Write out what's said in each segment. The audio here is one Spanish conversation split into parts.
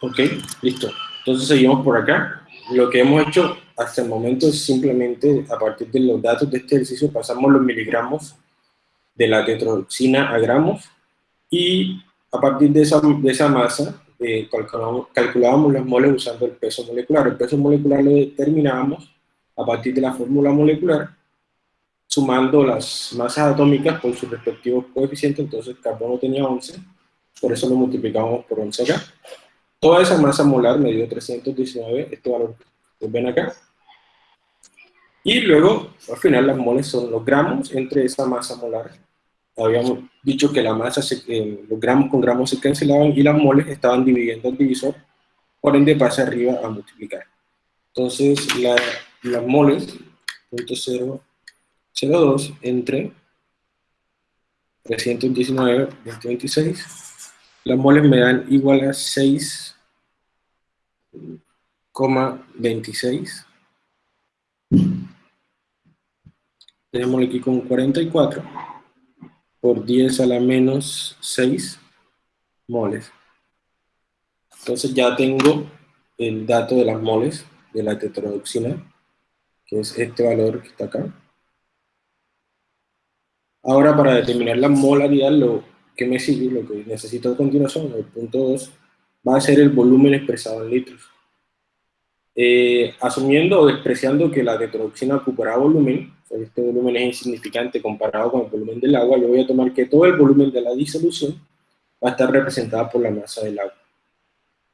Ok, listo. Entonces seguimos por acá. Lo que hemos hecho hasta el momento es simplemente, a partir de los datos de este ejercicio, pasamos los miligramos de la tetrodoxina a gramos y a partir de esa, de esa masa eh, calculábamos, las moles usando el peso molecular. El peso molecular lo determinábamos a partir de la fórmula molecular, sumando las masas atómicas por sus respectivos coeficientes, entonces el carbono tenía 11, por eso lo multiplicamos por 11 acá. Toda esa masa molar me dio 319, este valor que ven acá. Y luego, al final, las moles son los gramos entre esa masa molar habíamos dicho que la masa, se, eh, los gramos con gramos se cancelaban y las moles estaban dividiendo el divisor, por ende pasa arriba a multiplicar. Entonces, la, las moles, 0.002 entre 319, 2026, las moles me dan igual a 6,26. Tenemos aquí con 44 por 10 a la menos 6 moles. Entonces ya tengo el dato de las moles de la tetrodoxina, que es este valor que está acá. Ahora para determinar la molaridad, lo que me sigue, lo que necesito a continuación, el punto 2, va a ser el volumen expresado en litros. Eh, asumiendo o despreciando que la tetrodoxina ocupará volumen, este volumen es insignificante comparado con el volumen del agua, yo voy a tomar que todo el volumen de la disolución va a estar representado por la masa del agua.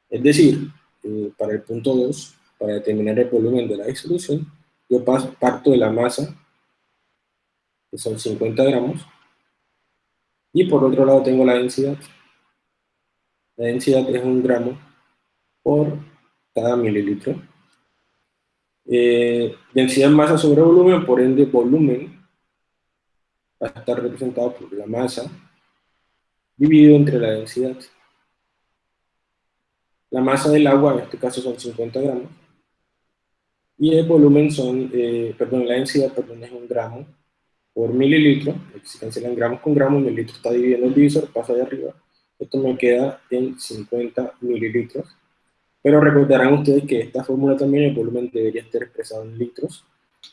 Es decir, eh, para el punto 2, para determinar el volumen de la disolución, yo parto de la masa, que son 50 gramos, y por otro lado tengo la densidad. La densidad es un gramo por cada mililitro. Eh, densidad masa sobre volumen, por ende volumen va a estar representado por la masa dividido entre la densidad. La masa del agua, en este caso son 50 gramos, y el volumen son, eh, perdón, la densidad, perdón, es un gramo por mililitro, se cancelan gramos con gramos, mililitro está dividiendo el divisor, pasa de arriba, esto me queda en 50 mililitros, pero recordarán ustedes que esta fórmula también el volumen debería estar expresado en litros.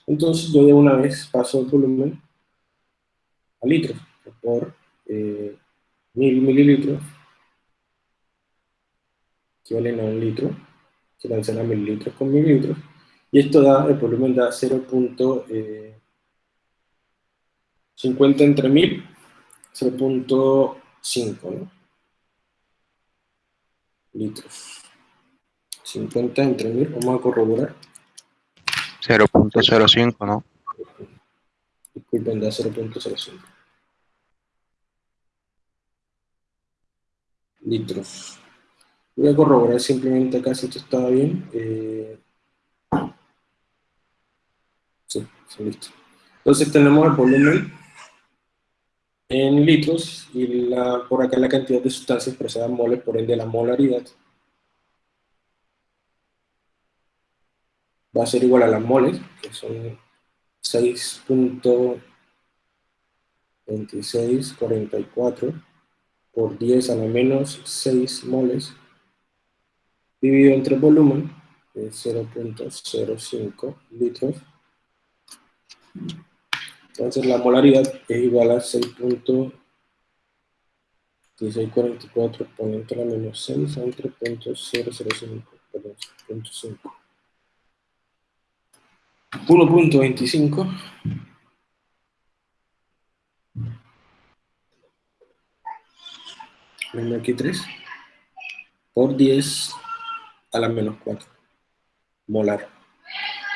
Entonces yo de una vez paso el volumen a litros por eh, mil mililitros equivalen a un litro, se a mililitros con mililitros, y esto da, el volumen da 0.50 eh, entre 1000, 0.5 litros. 50 entre 1000, vamos a corroborar. 0.05, ¿no? Disculpen, da 0.05. Litros. Voy a corroborar simplemente acá si esto estaba bien. Eh... Sí, sí, listo. Entonces tenemos el volumen en litros y la, por acá la cantidad de sustancia expresada en moles, por ende la molaridad. va a ser igual a las moles, que son 6.2644 por 10 a la menos 6 moles, dividido entre volumen, de 0.05 litros. Entonces la molaridad es igual a 6.1644 por entre la menos 6 entre 0.005, perdón, 0.5. 1.25 menos aquí 3 por 10 a la menos 4 molar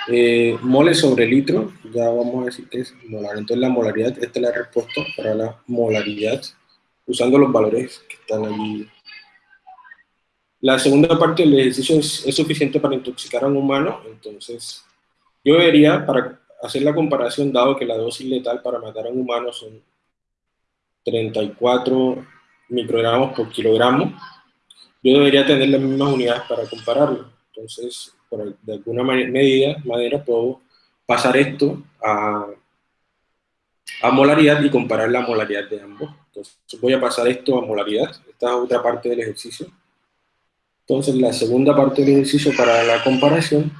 eh, moles sobre litro ya vamos a decir que es molar. Entonces la molaridad, esta es la respuesta para la molaridad usando los valores que están allí la segunda parte del ejercicio es, es suficiente para intoxicar a un humano. Entonces yo debería, para hacer la comparación, dado que la dosis letal para matar a un humano son 34 microgramos por kilogramo, yo debería tener las mismas unidades para compararlo. Entonces, por, de alguna medida, manera, puedo pasar esto a, a molaridad y comparar la molaridad de ambos. Entonces, voy a pasar esto a molaridad. Esta es otra parte del ejercicio. Entonces, la segunda parte del ejercicio para la comparación,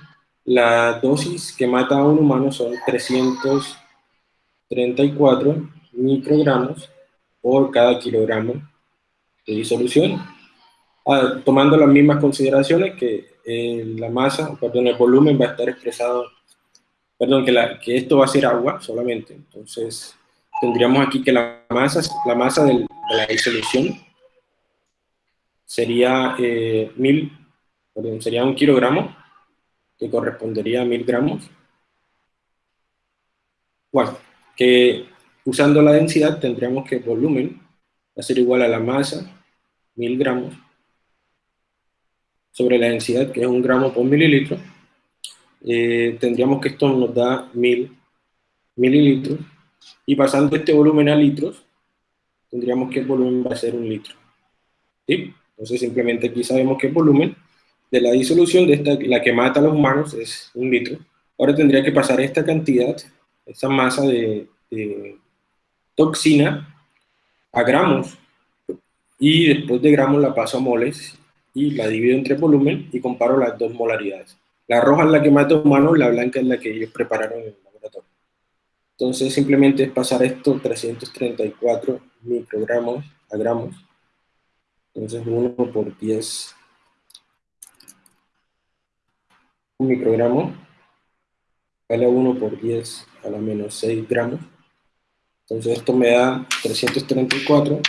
la dosis que mata a un humano son 334 microgramos por cada kilogramo de disolución, ah, tomando las mismas consideraciones que eh, la masa, perdón, el volumen va a estar expresado, perdón, que, la, que esto va a ser agua solamente, entonces tendríamos aquí que la masa, la masa de la disolución sería eh, mil, perdón, sería un kilogramo, que correspondería a mil gramos. Bueno, que usando la densidad tendríamos que el volumen va a ser igual a la masa, mil gramos, sobre la densidad, que es un gramo por mililitro. Eh, tendríamos que esto nos da mil mililitros, y pasando este volumen a litros, tendríamos que el volumen va a ser un litro. ¿Sí? Entonces simplemente aquí sabemos que el volumen de la disolución de esta, la que mata a los humanos es un litro. Ahora tendría que pasar esta cantidad, esta masa de, toxina a gramos y después de gramos la paso a moles y la divido entre volumen y comparo las dos molaridades. La roja es la que mata a humanos, la blanca es la que ellos prepararon en el laboratorio. Entonces simplemente es pasar esto 334 microgramos a gramos entonces 1 por 10 un microgramo vale a 1 por 10 a la menos 6 gramos. Entonces esto me da 334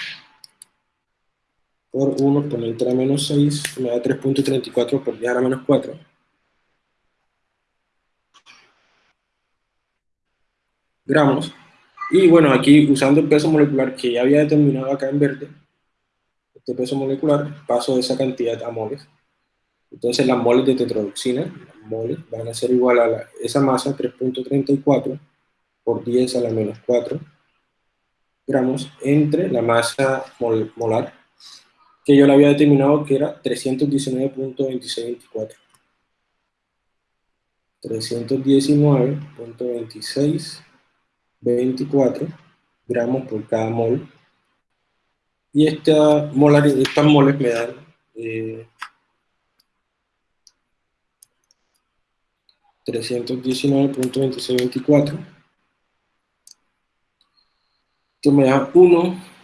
por 1 exponente a la menos 6, me da 3.34 por 10 a la menos 4. gramos. Y bueno, aquí usando el peso molecular que ya había determinado acá en verde, de peso molecular, paso de esa cantidad a moles. Entonces las moles de tetrodoxina, moles, van a ser igual a esa masa, 3.34 por 10 a la menos 4 gramos, entre la masa molar, que yo le había determinado que era 319.2624. 319.2624 gramos por cada mol y esta molar, estas moles me dan eh, 319.2624. Esto me da 1,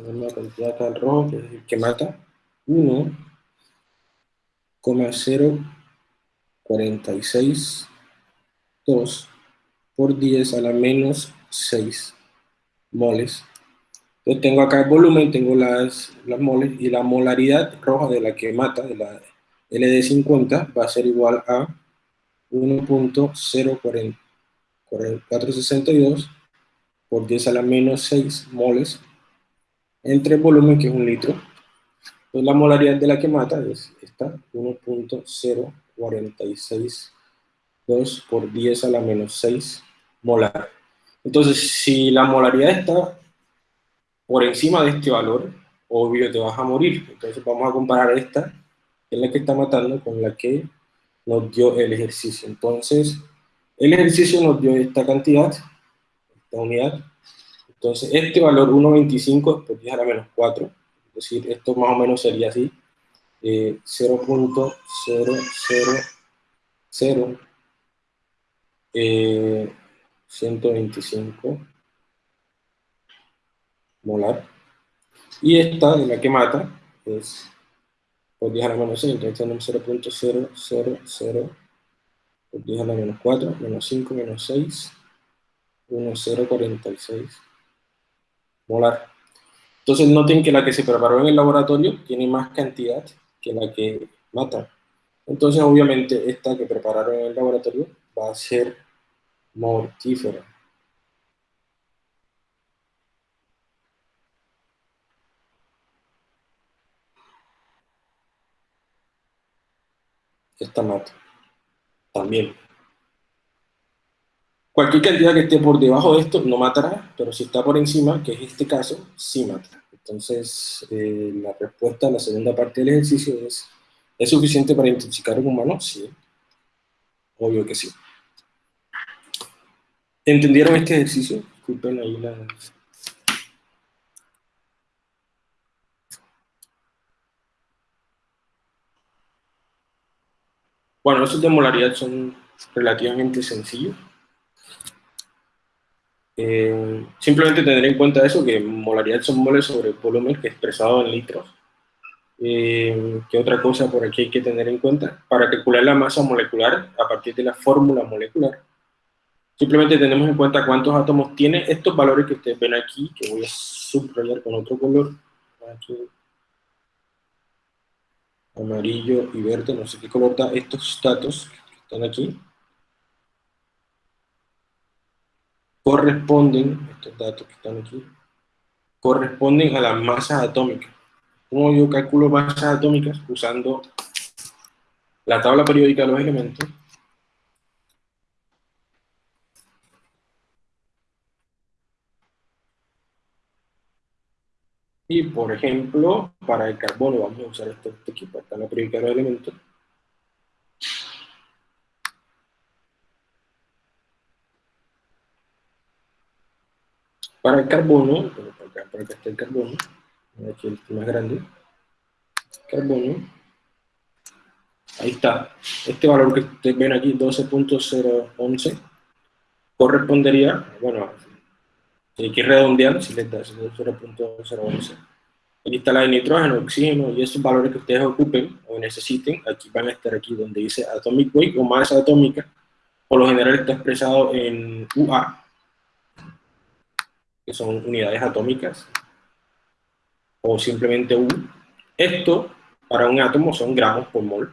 una cantidad tan roja que es el que mata, 1,0462 por 10 a la menos 6 moles. Entonces tengo acá el volumen, tengo las, las moles y la molaridad roja de la que mata, de la LD50, va a ser igual a 1.0462 por 10 a la menos 6 moles entre el volumen que es un litro. Entonces la molaridad de la que mata es esta, 1.0462 por 10 a la menos 6 molar. Entonces si la molaridad está por encima de este valor, obvio te vas a morir. Entonces vamos a comparar esta, que es la que está matando, con la que nos dio el ejercicio. Entonces, el ejercicio nos dio esta cantidad, esta unidad. Entonces, este valor 1.25 por 10 a la menos 4, es decir, esto más o menos sería así, eh, 0.000 eh, 125 molar. Y esta, de la que mata, es por 10 a la menos 6, entonces tenemos 0.000 por 10 a la menos 4, menos 5, menos 6, 1,046 molar. Entonces noten que la que se preparó en el laboratorio tiene más cantidad que la que mata. Entonces obviamente esta que prepararon en el laboratorio va a ser mortífera. esta mata. También. Cualquier cantidad que esté por debajo de esto no matará, pero si está por encima, que es este caso, sí mata. Entonces, eh, la respuesta a la segunda parte del ejercicio es, ¿es suficiente para intoxicar un humano? Sí. Obvio que sí. ¿Entendieron este ejercicio? Disculpen ahí la... Bueno, esos de molaridad son relativamente sencillos. Eh, simplemente tener en cuenta eso, que molaridad son moles sobre volumen que expresado en litros. Eh, ¿Qué otra cosa por aquí hay que tener en cuenta? Para calcular la masa molecular a partir de la fórmula molecular, simplemente tenemos en cuenta cuántos átomos tiene estos valores que ustedes ven aquí, que voy a subrayar con otro color. Aquí. Amarillo y verde, no sé qué color da estos datos que están aquí. Corresponden, estos datos que están aquí, corresponden a las masas atómicas. ¿Cómo yo calculo masas atómicas? Usando la tabla periódica de los elementos. Y, por ejemplo, para el carbono, vamos a usar este, este aquí, para la tabla periódica de los elementos. Para el carbono, para acá, está el carbono, aquí el más grande, carbono, ahí está, este valor que ustedes ven aquí, 12.011, correspondería, bueno, hay que redondear, si les da 0.011. Aquí está la de nitrógeno, oxígeno, y esos valores que ustedes ocupen o necesiten, aquí van a estar aquí donde dice atomic weight o masa atómica, por lo general está expresado en UA, que son unidades atómicas, o simplemente U. Esto, para un átomo, son gramos por mol.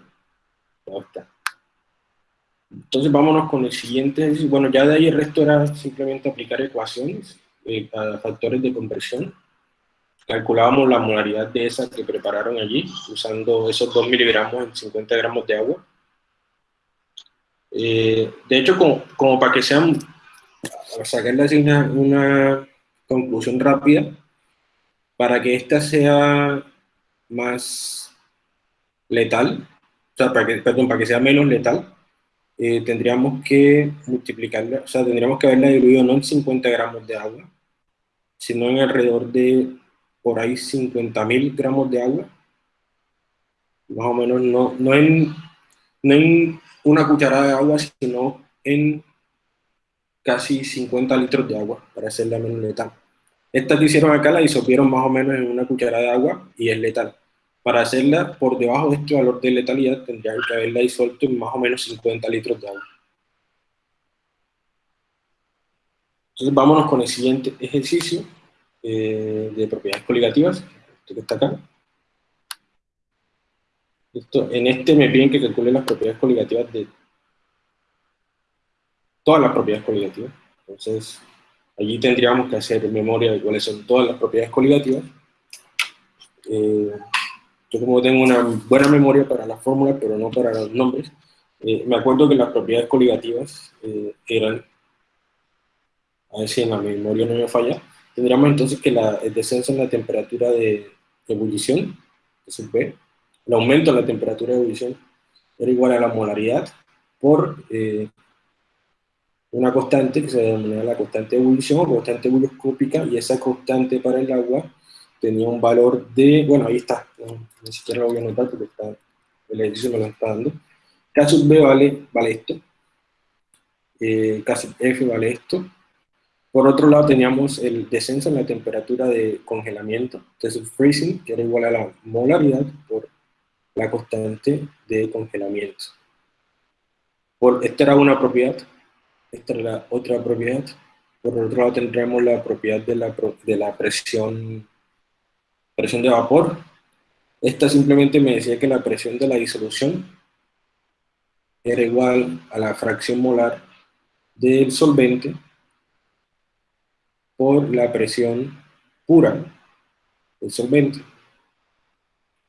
Entonces vámonos con el siguiente. Bueno, ya de ahí el resto era simplemente aplicar ecuaciones eh, a factores de conversión. Calculábamos la molaridad de esa que prepararon allí, usando esos 2 miligramos en 50 gramos de agua. Eh, de hecho, como, como, para que sean, para sacarle una, una conclusión rápida, para que esta sea más letal, o sea, para que, para que sea menos letal, eh, tendríamos que multiplicarla, o sea, tendríamos que haberla diluido no en 50 gramos de agua, sino en alrededor de por ahí 50.000 gramos de agua, más o menos, no, no, en, no en una cucharada de agua, sino en casi 50 litros de agua para hacerla menos letal. Esta que hicieron acá la disopieron más o menos en una cucharada de agua y es letal. Para hacerla por debajo de este valor de letalidad tendrían que haberla disuelto en más o menos 50 litros de agua. Entonces vámonos con el siguiente ejercicio eh, de propiedades coligativas, este que está acá. Esto, en este me piden que calcule las propiedades coligativas de todas las propiedades coligativas. Entonces, allí tendríamos que hacer memoria de cuáles son todas las propiedades coligativas. Eh, yo como tengo una buena memoria para las fórmulas, pero no para los nombres, eh, me acuerdo que las propiedades coligativas eh, eran, a ver si en la memoria no me falla, tendríamos entonces que la, el descenso en la temperatura de ebullición, es B, el aumento en la temperatura de ebullición era igual a la molaridad por una constante que se denomina la constante de ebullición o constante ebullioscópica, y esa constante para el agua tenía un valor de, bueno, ahí está, ni siquiera lo voy a anotar porque está, el ejercicio me lo está dando. K sub B vale, vale esto, eh, K sub F vale esto. Por otro lado teníamos el descenso en la temperatura de congelamiento, T sub freezing, que era igual a la molaridad por la constante de congelamiento. Por, esta era una propiedad esta es la otra propiedad. Por otro lado tendremos la propiedad de la, de la presión, presión de vapor. Esta simplemente me decía que la presión de la disolución era igual a la fracción molar del solvente por la presión pura del solvente.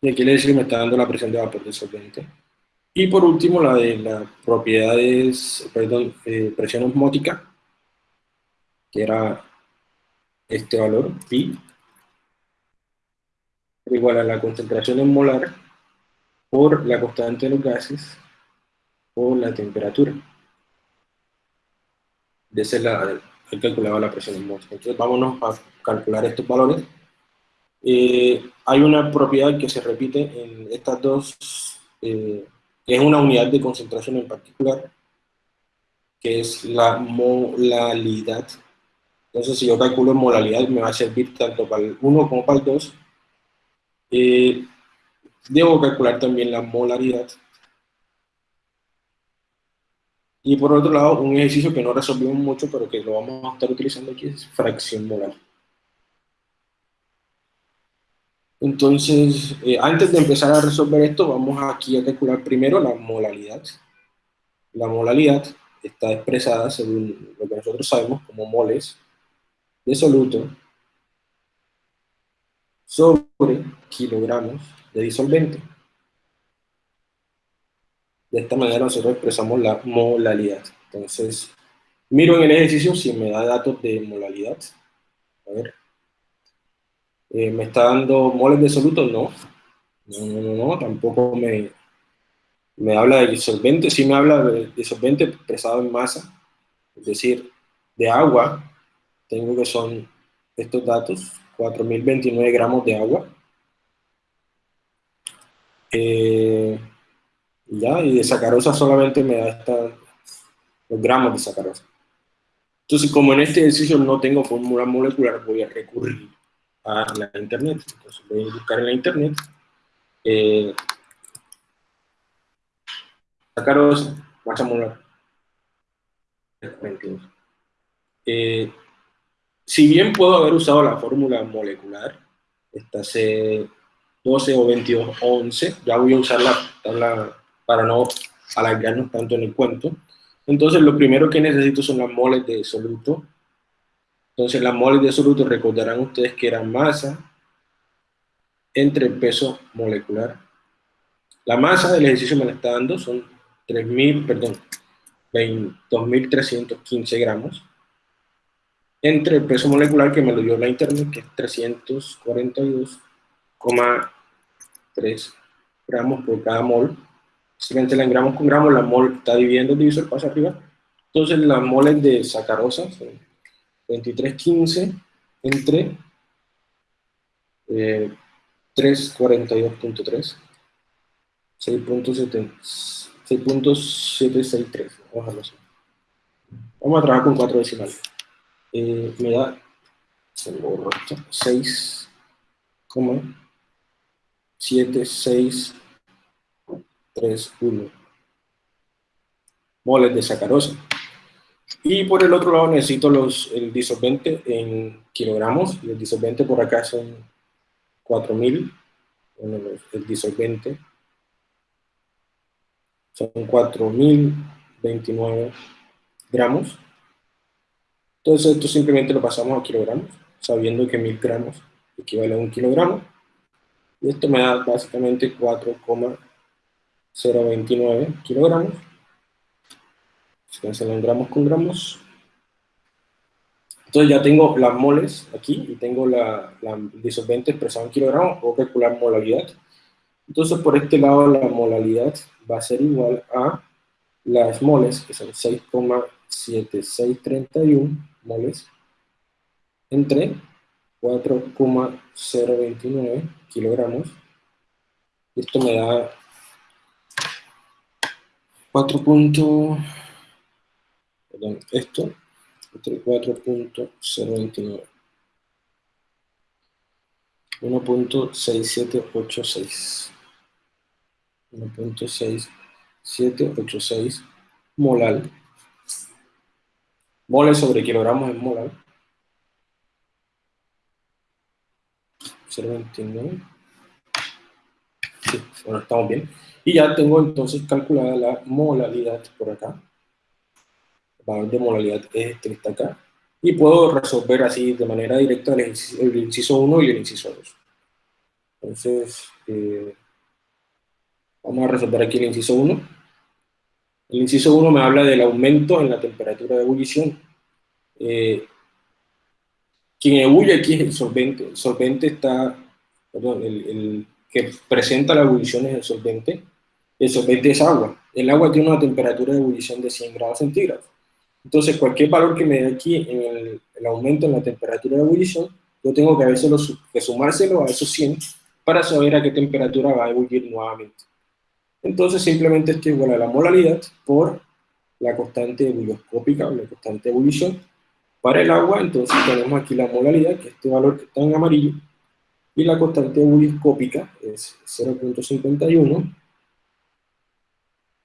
Y aquí le decía que me está dando la presión de vapor del solvente. Y por último, la de las propiedades, perdón, eh, presión osmótica, que era este valor, pi, igual a la concentración en molar por la constante de los gases o la temperatura. De ese lado, he calculado la presión osmótica. Entonces vámonos a calcular estos valores. Eh, hay una propiedad que se repite en estas dos eh, es una unidad de concentración en particular, que es la molalidad. Entonces, si yo calculo molalidad, me va a servir tanto para el 1 como para el 2. Eh, debo calcular también la molaridad. Y por otro lado, un ejercicio que no resolvimos mucho, pero que lo vamos a estar utilizando aquí, es fracción molar. Entonces, eh, antes de empezar a resolver esto, vamos aquí a calcular primero la molalidad. La molalidad está expresada según lo que nosotros sabemos como moles de soluto sobre kilogramos de disolvente. De esta manera nosotros expresamos la molalidad. Entonces, miro en el ejercicio si me da datos de molalidad. A ver. Eh, ¿Me está dando moles de soluto? No. No, no, no, tampoco me, me habla de disolvente, sí me habla de disolvente expresado en masa, es decir, de agua, tengo que son estos datos, 4.029 gramos de agua. Eh, ya, y de sacarosa solamente me da esta, los gramos de sacarosa. Entonces, como en este ejercicio no tengo fórmula molecular, voy a recurrir a la internet. Entonces voy a buscar en la internet eh, sacaros masa molar. Eh, si bien puedo haber usado la fórmula molecular, esta C12 o 22 11, ya voy a usar la tabla para no alargarnos tanto en el cuento. Entonces, lo primero que necesito son las moles de soluto entonces, las moles de absoluto recordarán ustedes que eran masa entre el peso molecular. La masa del ejercicio me la está dando, son 3.000, perdón, 2.315 gramos, entre el peso molecular que me lo dio la internet, que es 342,3 gramos por cada mol. Si me en gramos con gramos, la mol está dividiendo el divisor, pasa arriba. Entonces, las moles de sacarosa 2315 entre 342.3 6.763 vamos vamos a trabajar con cuatro decimales. Eh, me da 6 7 6 3 1 moles de sacarosa y por el otro lado necesito los, el disolvente en kilogramos, y el disolvente por acá son 4000, el disolvente son 4029 gramos. Entonces esto simplemente lo pasamos a kilogramos, sabiendo que 1000 gramos equivale a un kilogramo. Y esto me da básicamente 4,029 kilogramos se cancelan gramos con gramos. Entonces ya tengo las moles aquí y tengo la, disolvente expresado en kilogramos, puedo calcular molaridad. Entonces por este lado la molaridad va a ser igual a las moles, que son 6,7631 moles, entre 4,029 kilogramos. Esto me da 4 esto entre 4.029. 1.6786. 1.6786 molar. Moles sobre kilogramos en molar. 0.29. Sí, bueno, estamos bien. Y ya tengo entonces calculada la molaridad por acá valor de modalidad es este que está acá, y puedo resolver así de manera directa el, inciso 1 y el inciso 2. Entonces, eh, vamos a resolver aquí el inciso 1. El inciso 1 me habla del aumento en la temperatura de ebullición. Eh, quien ebulle aquí es el solvente. El solvente está, perdón, el, el que presenta la ebullición es el solvente. El solvente es agua. El agua tiene una temperatura de ebullición de 100 grados centígrados. Entonces, cualquier valor que me dé aquí en el, aumento en la temperatura de ebullición, yo tengo que, que sumárselo a esos 100 para saber a qué temperatura va a ebullir nuevamente. Entonces simplemente esto es igual a la molaridad por la constante ebulioscópica o la constante de ebullición. Para el agua, entonces tenemos aquí la molaridad, que es este valor que está en amarillo, y la constante ebulioscópica es 0.51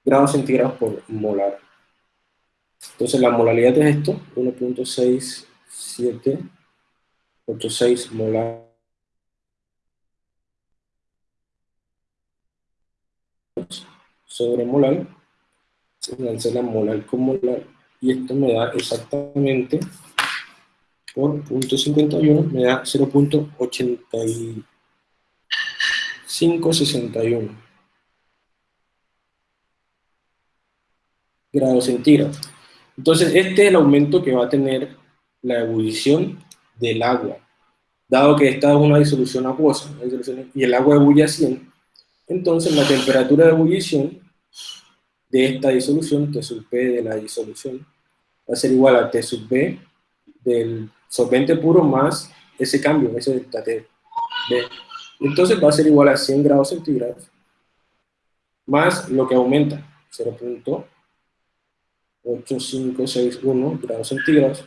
grados centígrados por molar. Entonces la molaridad es esto, 1.6786 molar sobre molar, la molar con molar, y esto me da exactamente por punto 51, me da 0.8561 grados centígrados. Entonces, este es el aumento que va a tener la ebullición del agua. Dado que esta es una disolución acuosa, y el agua ebulle a 100, entonces la temperatura de ebullición de esta disolución, T sub P de la disolución, va a ser igual a T sub B del solvente puro más ese cambio, ese delta T. Entonces va a ser igual a 100 grados centígrados más lo que aumenta, 0.8561 grados centígrados.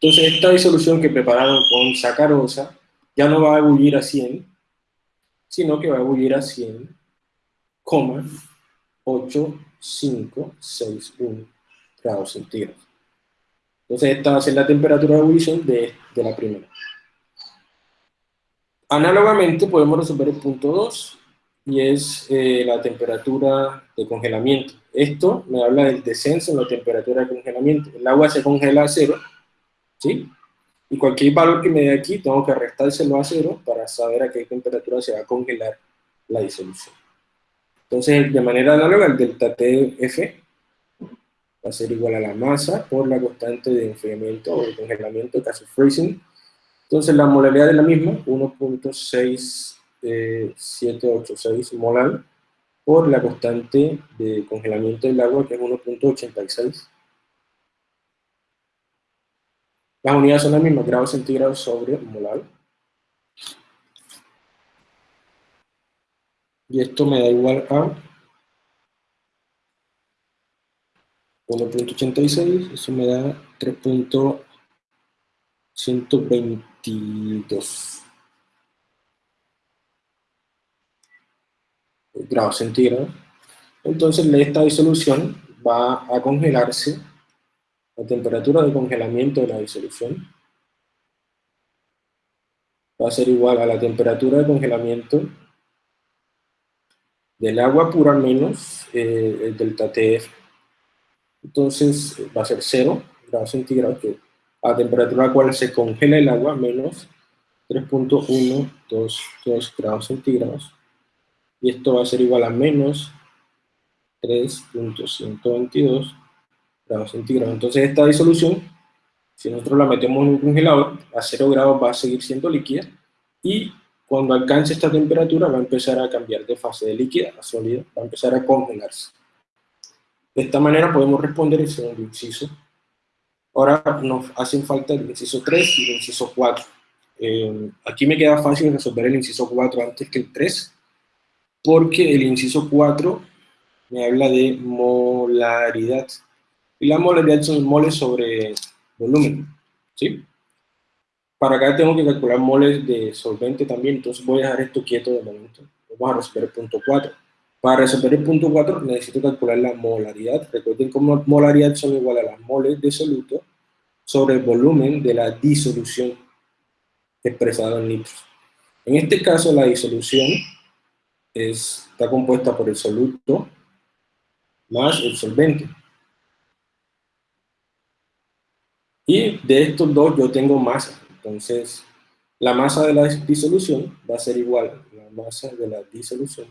Entonces esta disolución que prepararon con sacarosa ya no va a ebullir a 100, sino que va a ebullir a 100,8561 grados centígrados. Entonces esta va a ser la temperatura de ebullición de, de la primera. Análogamente podemos resolver el punto 2, y es eh, la temperatura de congelamiento. Esto me habla del descenso en la temperatura de congelamiento. El agua se congela a cero, ¿sí? Y cualquier valor que me dé aquí, tengo que restárselo a cero para saber a qué temperatura se va a congelar la disolución. Entonces, de manera análoga, el delta TF va a ser igual a la masa por la constante de enfriamiento o de congelamiento, caso freezing. Entonces, la molaridad es la misma, 1.6786 molar, por la constante de congelamiento del agua, que es 1.86. Las unidades son las mismas, grados centígrados sobre molar. Y esto me da igual a 1.86, eso me da 3.122 grados centígrados. Entonces esta disolución va a congelarse, la temperatura de congelamiento de la disolución va a ser igual a la temperatura de congelamiento del agua pura menos eh, el delta TF entonces va a ser 0 grados centígrados, que a temperatura a la cual se congela el agua, menos 3.122 grados centígrados. Y esto va a ser igual a menos 3.122 grados centígrados. Entonces esta disolución, si nosotros la metemos en un congelador, a 0 grados va a seguir siendo líquida, y cuando alcance esta temperatura va a empezar a cambiar de fase de líquida a sólida, va a empezar a congelarse. De esta manera podemos responder el segundo inciso. Ahora nos hacen falta el inciso 3 y el inciso 4. Eh, aquí me queda fácil resolver el inciso 4 antes que el 3, porque el inciso 4 me habla de molaridad. Y la molaridad son moles sobre volumen, ¿sí? Para acá tengo que calcular moles de solvente también, entonces voy a dejar esto quieto de momento. Vamos a resolver el punto 4. Para resolver el punto 4 necesito calcular la molaridad. Recuerden que molaridad son igual a las moles de soluto sobre el volumen de la disolución expresada en litros. En este caso la disolución está compuesta por el soluto más el solvente. Y de estos dos yo tengo masa. Entonces, la masa de la disolución va a ser igual a la masa de la disolución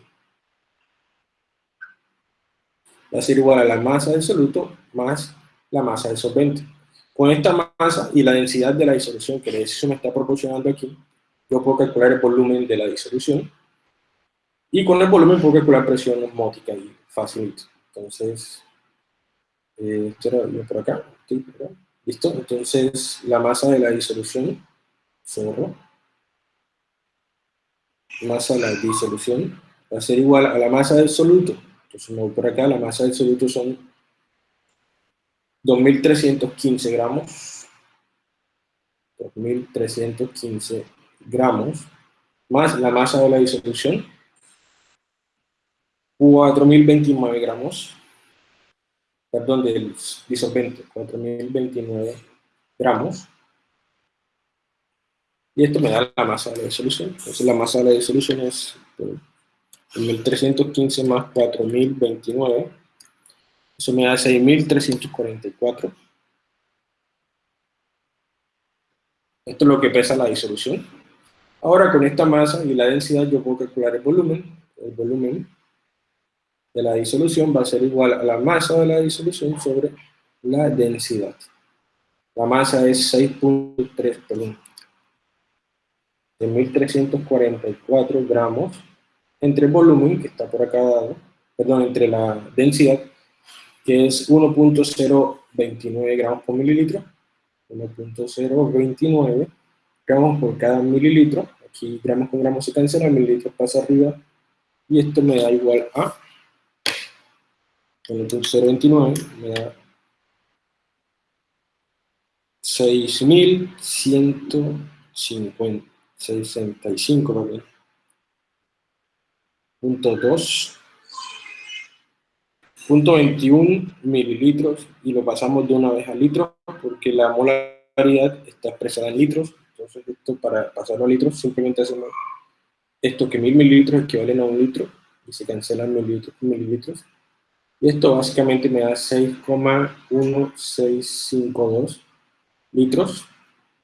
va a ser igual a la masa del soluto más la masa del solvente. Con esta masa y la densidad de la disolución que el ejercicio me está proporcionando aquí, yo puedo calcular el volumen de la disolución y con el volumen puedo calcular presión osmótica y facilito. Entonces, eh, esto era por acá, ¿listo? Entonces, la masa de la disolución, zorro, masa de la disolución, va a ser igual a la masa del soluto, Entonces me voy por acá, la masa del soluto son 2.315 gramos. 2.315 gramos, más la masa de la disolución, 4.029 gramos, perdón, del disolvente, 4.029 gramos, y esto me da la masa de la disolución. Entonces la masa de la disolución es 1.315 más 4.029, eso me da 6.344. Esto es lo que pesa la disolución. Ahora con esta masa y la densidad yo puedo calcular el volumen. El volumen de la disolución va a ser igual a la masa de la disolución sobre la densidad. La masa es 6.3, perdón, de 1344 gramos entre el volumen, que está por acá dado, perdón, entre la densidad, que es 1.029 gramos por mililitro, 1.029 gramos por cada mililitro, aquí gramos con gramos se cancela, mililitros pasa arriba, y esto me da igual a 1.029, me da 6.150 65, ¿vale? Punto 2. Punto 21 mililitros y lo pasamos de una vez a litros porque la molaridad está expresada en litros. Entonces esto para pasarlo a litros simplemente hacemos esto que mil mililitros equivalen a un litro y se cancelan mililitros mililitros. Y esto básicamente me da 6,1652 litros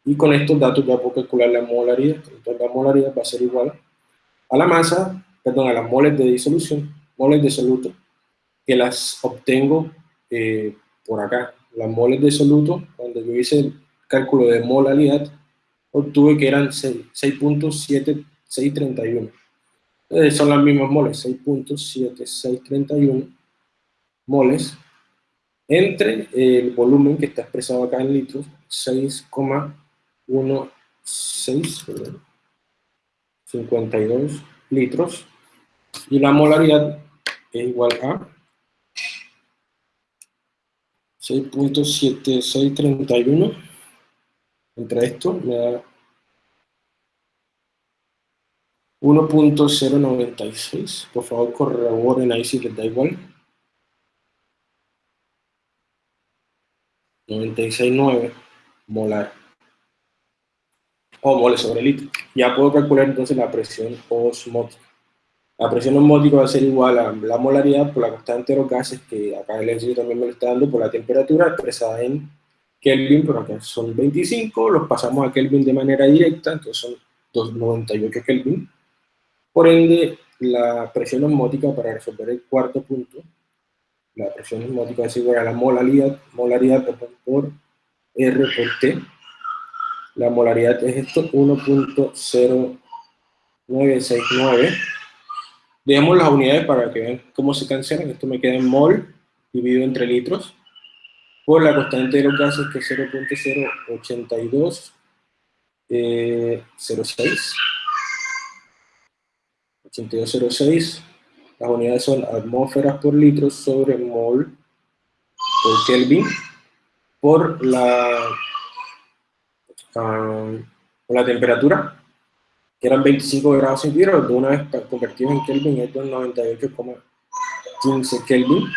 y con estos datos ya puedo calcular la molaridad. Entonces la molaridad va a ser igual a la masa, perdón, a las moles de disolución, moles de soluto, que las obtengo eh, por acá. Las moles de soluto, cuando yo hice el cálculo de molaridad, obtuve que eran 6.7631. son las mismas moles, 6.7631 moles entre el volumen que está expresado acá en litros, 6, 1, 6, 52 litros, y la molaridad es igual a 6.7631, entre esto me da 1.096, por favor corroboren ahí si les da igual. 96.9 molar o moles sobre litro. Ya puedo calcular entonces la presión osmótica. La presión osmótica va a ser igual a la molaridad por la constante de los gases, que acá el ejercicio también me lo está dando, por la temperatura expresada en Kelvin, pero acá son 25, los pasamos a Kelvin de manera directa, entonces son 298 Kelvin. Por ende, la presión osmótica, para resolver el cuarto punto, la presión osmótica es igual a la molaridad, molaridad por R por T, la molaridad es esto, 1.0969. Veamos las unidades para que vean cómo se cancelan. Esto me queda en mol, dividido entre litros, por la constante de los gases, que es 0.08206. Eh, 8206. Las unidades son atmósferas por litro sobre mol por Kelvin, por la con la temperatura, que eran 25 grados centígrados, de una vez convertidos en Kelvin, esto es 98,15 Kelvin.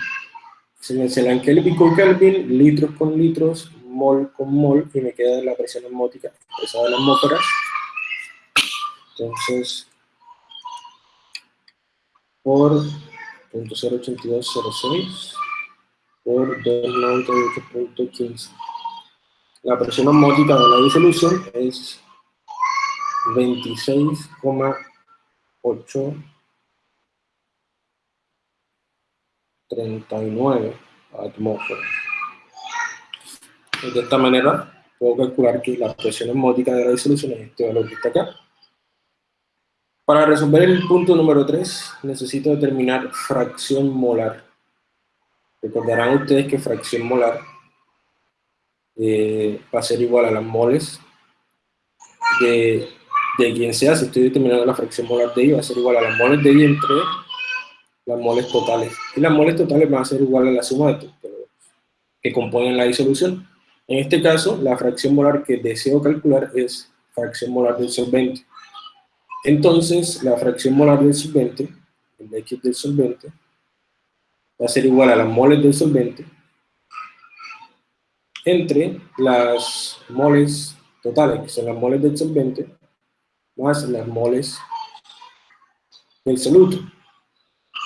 Se me en Kelvin con Kelvin, litros con litros, mol con mol, y me queda la presión osmótica expresada en las atmósferas. Entonces, por 0.08206 por 298.15 la presión osmótica de la disolución es 26,839 atmósferas. De esta manera puedo calcular que la presión osmótica de la disolución es este valor que está acá. Para resolver el punto número 3, necesito determinar fracción molar. Recordarán ustedes que fracción molar eh, va a ser igual a las moles de, de quien sea, si estoy determinando la fracción molar de I, va a ser igual a las moles de I entre las moles totales. Y las moles totales van a ser igual a la suma de todos que componen la disolución. En este caso, la fracción molar que deseo calcular es fracción molar del solvente. Entonces, la fracción molar del solvente, el X del solvente, va a ser igual a las moles del solvente entre las moles totales, que son las moles del solvente, más las moles del soluto.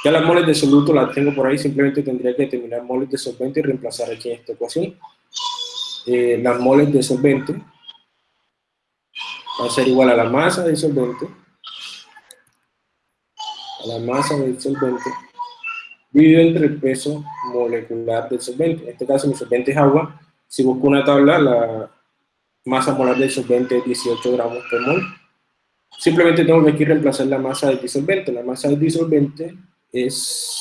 Ya las moles de soluto las tengo por ahí, simplemente tendría que determinar moles de solvente y reemplazar aquí en esta ecuación. Eh, las moles de solvente va a ser igual a la masa del solvente, la masa del solvente, dividido entre el peso molecular del solvente. En este caso mi solvente es agua. Si busco una tabla, la masa molar del solvente es 18 gramos por mol. Simplemente tengo que aquí reemplazar la masa del disolvente. La masa del disolvente es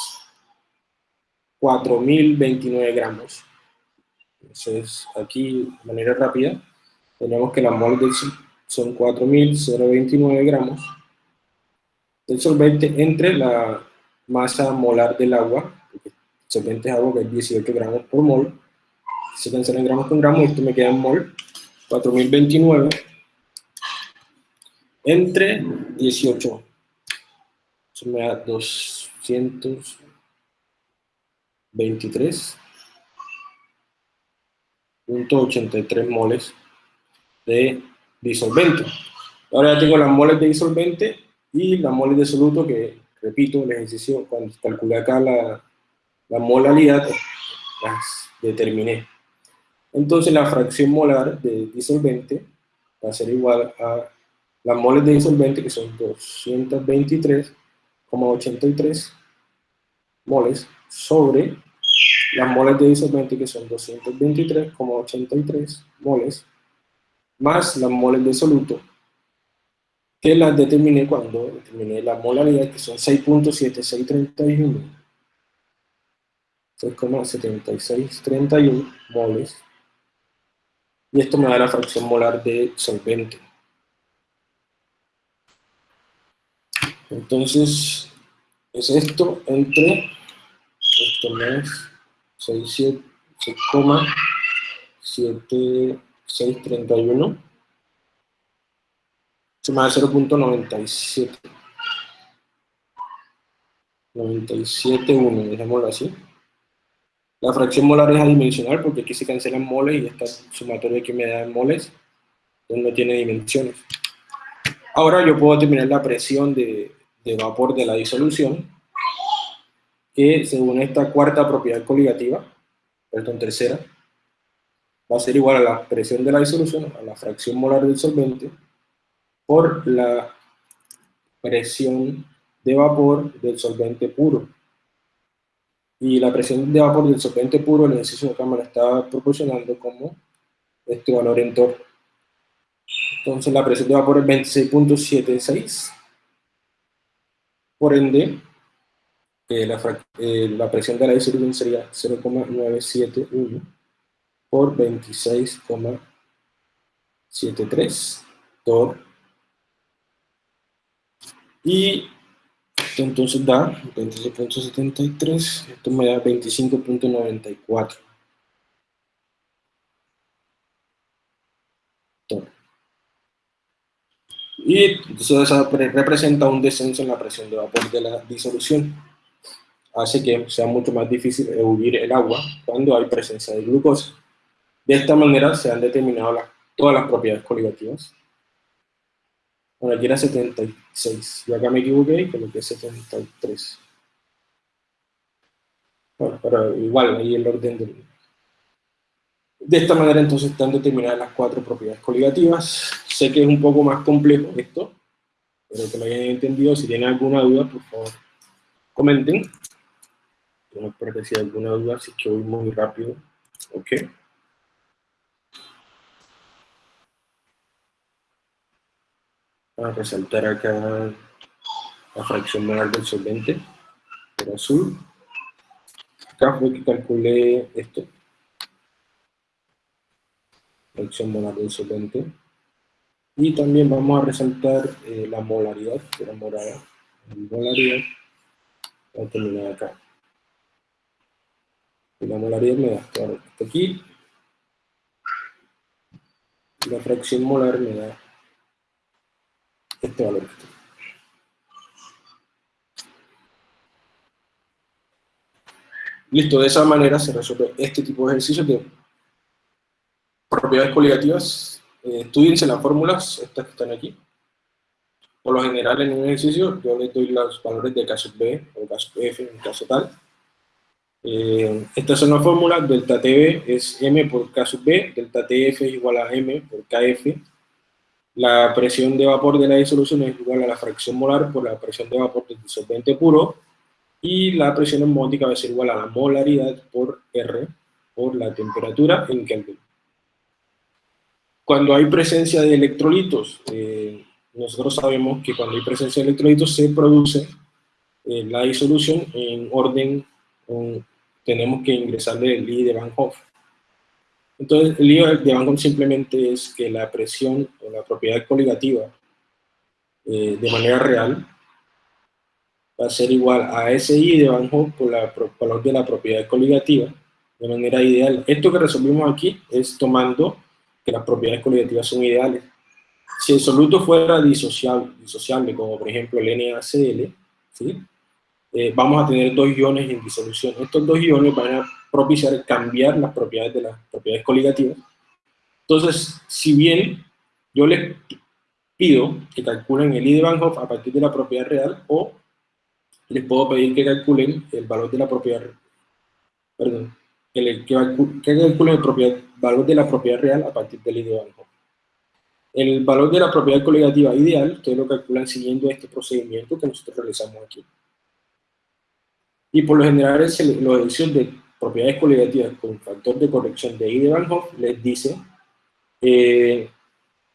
4.029 gramos. Entonces, aquí, de manera rápida, tenemos que la mol son 4.029 gramos del solvente entre la masa molar del agua, el solvente es agua que es 18 gramos por mol, se cancelan gramos con gramos, esto me queda en mol, 4029 entre 18, eso me da 223.83 moles de disolvente. Ahora ya tengo las moles de disolvente y las moles de soluto que, repito, el ejercicio, cuando calculé acá la, la molalidad, las determiné. Entonces la fracción molar de disolvente va a ser igual a las moles de disolvente, que son 223,83 moles, sobre las moles de disolvente, que son 223,83 moles, más las moles de soluto, que las determiné cuando determiné la molaridad, que son 6.7631, 6,7631 moles, y esto me da la fracción molar de solvente. Entonces, es esto entre, esto más 6,7631, se me da 0.97. 97,1, dejémoslo así. La fracción molar es adimensional porque aquí se cancelan moles y esta sumatoria que me da en moles no tiene dimensiones. Ahora yo puedo determinar la presión de, de vapor de la disolución, que según esta cuarta propiedad coligativa, perdón, tercera, va a ser igual a la presión de la disolución, a la fracción molar del solvente, por la presión de vapor del solvente puro. Y la presión de vapor del solvente puro, el ejercicio de cámara está proporcionando como este valor en torno. Entonces la presión de vapor es 26.76 por ende, eh, eh, la, presión de la disolución sería 0,971 por 26,73 torr. Y entonces da 26.73, esto me da 25.94. y eso representa un descenso en la presión de vapor de la disolución. Hace que sea mucho más difícil eludir el agua cuando hay presencia de glucosa. De esta manera se han determinado todas las propiedades coligativas. Bueno, aquí era 76, yo acá me equivoqué y coloqué 73. Bueno, pero igual, ahí el orden del, de esta manera entonces están determinadas las cuatro propiedades coligativas. Sé que es un poco más complejo esto, pero que lo hayan entendido. Si tienen alguna duda, por favor, comenten. No espero si hay alguna duda, si es que voy muy rápido. Ok. A resaltar acá la fracción molar del solvente, por azul. Acá fue que calculé esto fracción molar del solvente. Y también vamos a resaltar eh, la molaridad, que era morada, molaridad, Voy a terminar acá. Y la molaridad me da esto aquí. Y la fracción molar me da este valor. Listo, de esa manera se resuelve este tipo de ejercicios de propiedades coligativas. Eh, estudiense las fórmulas, estas que están aquí. Por lo general en un ejercicio yo les doy los valores de caso B o caso F en caso tal. Eh, estas son las fórmulas, delta TB es M por sub B, delta TF es igual a M por KF, la presión de vapor de la disolución es igual a la fracción molar por la presión de vapor del disolvente puro, y la presión osmótica va a ser igual a la molaridad por R, por la temperatura en Kelvin. Cuando hay presencia de electrolitos, eh, nosotros sabemos que cuando hay presencia de electrolitos se produce eh, la disolución en orden, tenemos que ingresarle el I de Van Hoff. Entonces, el I de Van Hoff simplemente es que la presión o la propiedad coligativa eh, de manera real va a ser igual a SI de Van Hoff por la valor de la propiedad coligativa de manera ideal. Esto que resolvimos aquí es tomando que las propiedades coligativas son ideales. Si el soluto fuera disociable, disociable como por ejemplo el NaCl, ¿sí? Eh, vamos a tener dos iones en disolución. Estos dos iones van a propiciar cambiar las propiedades de las propiedades coligativas. Entonces, si bien yo les pido que calculen el I de Van a partir de la propiedad real o les puedo pedir que calculen el valor de la propiedad, perdón, que, calculen el valor de la propiedad real a partir del I de Van. El valor de la propiedad coligativa ideal, ustedes lo calculan siguiendo este procedimiento que nosotros realizamos aquí. Y por lo general, es la elección de propiedades coligativas con factor de corrección de I de Van Hoff les dice eh,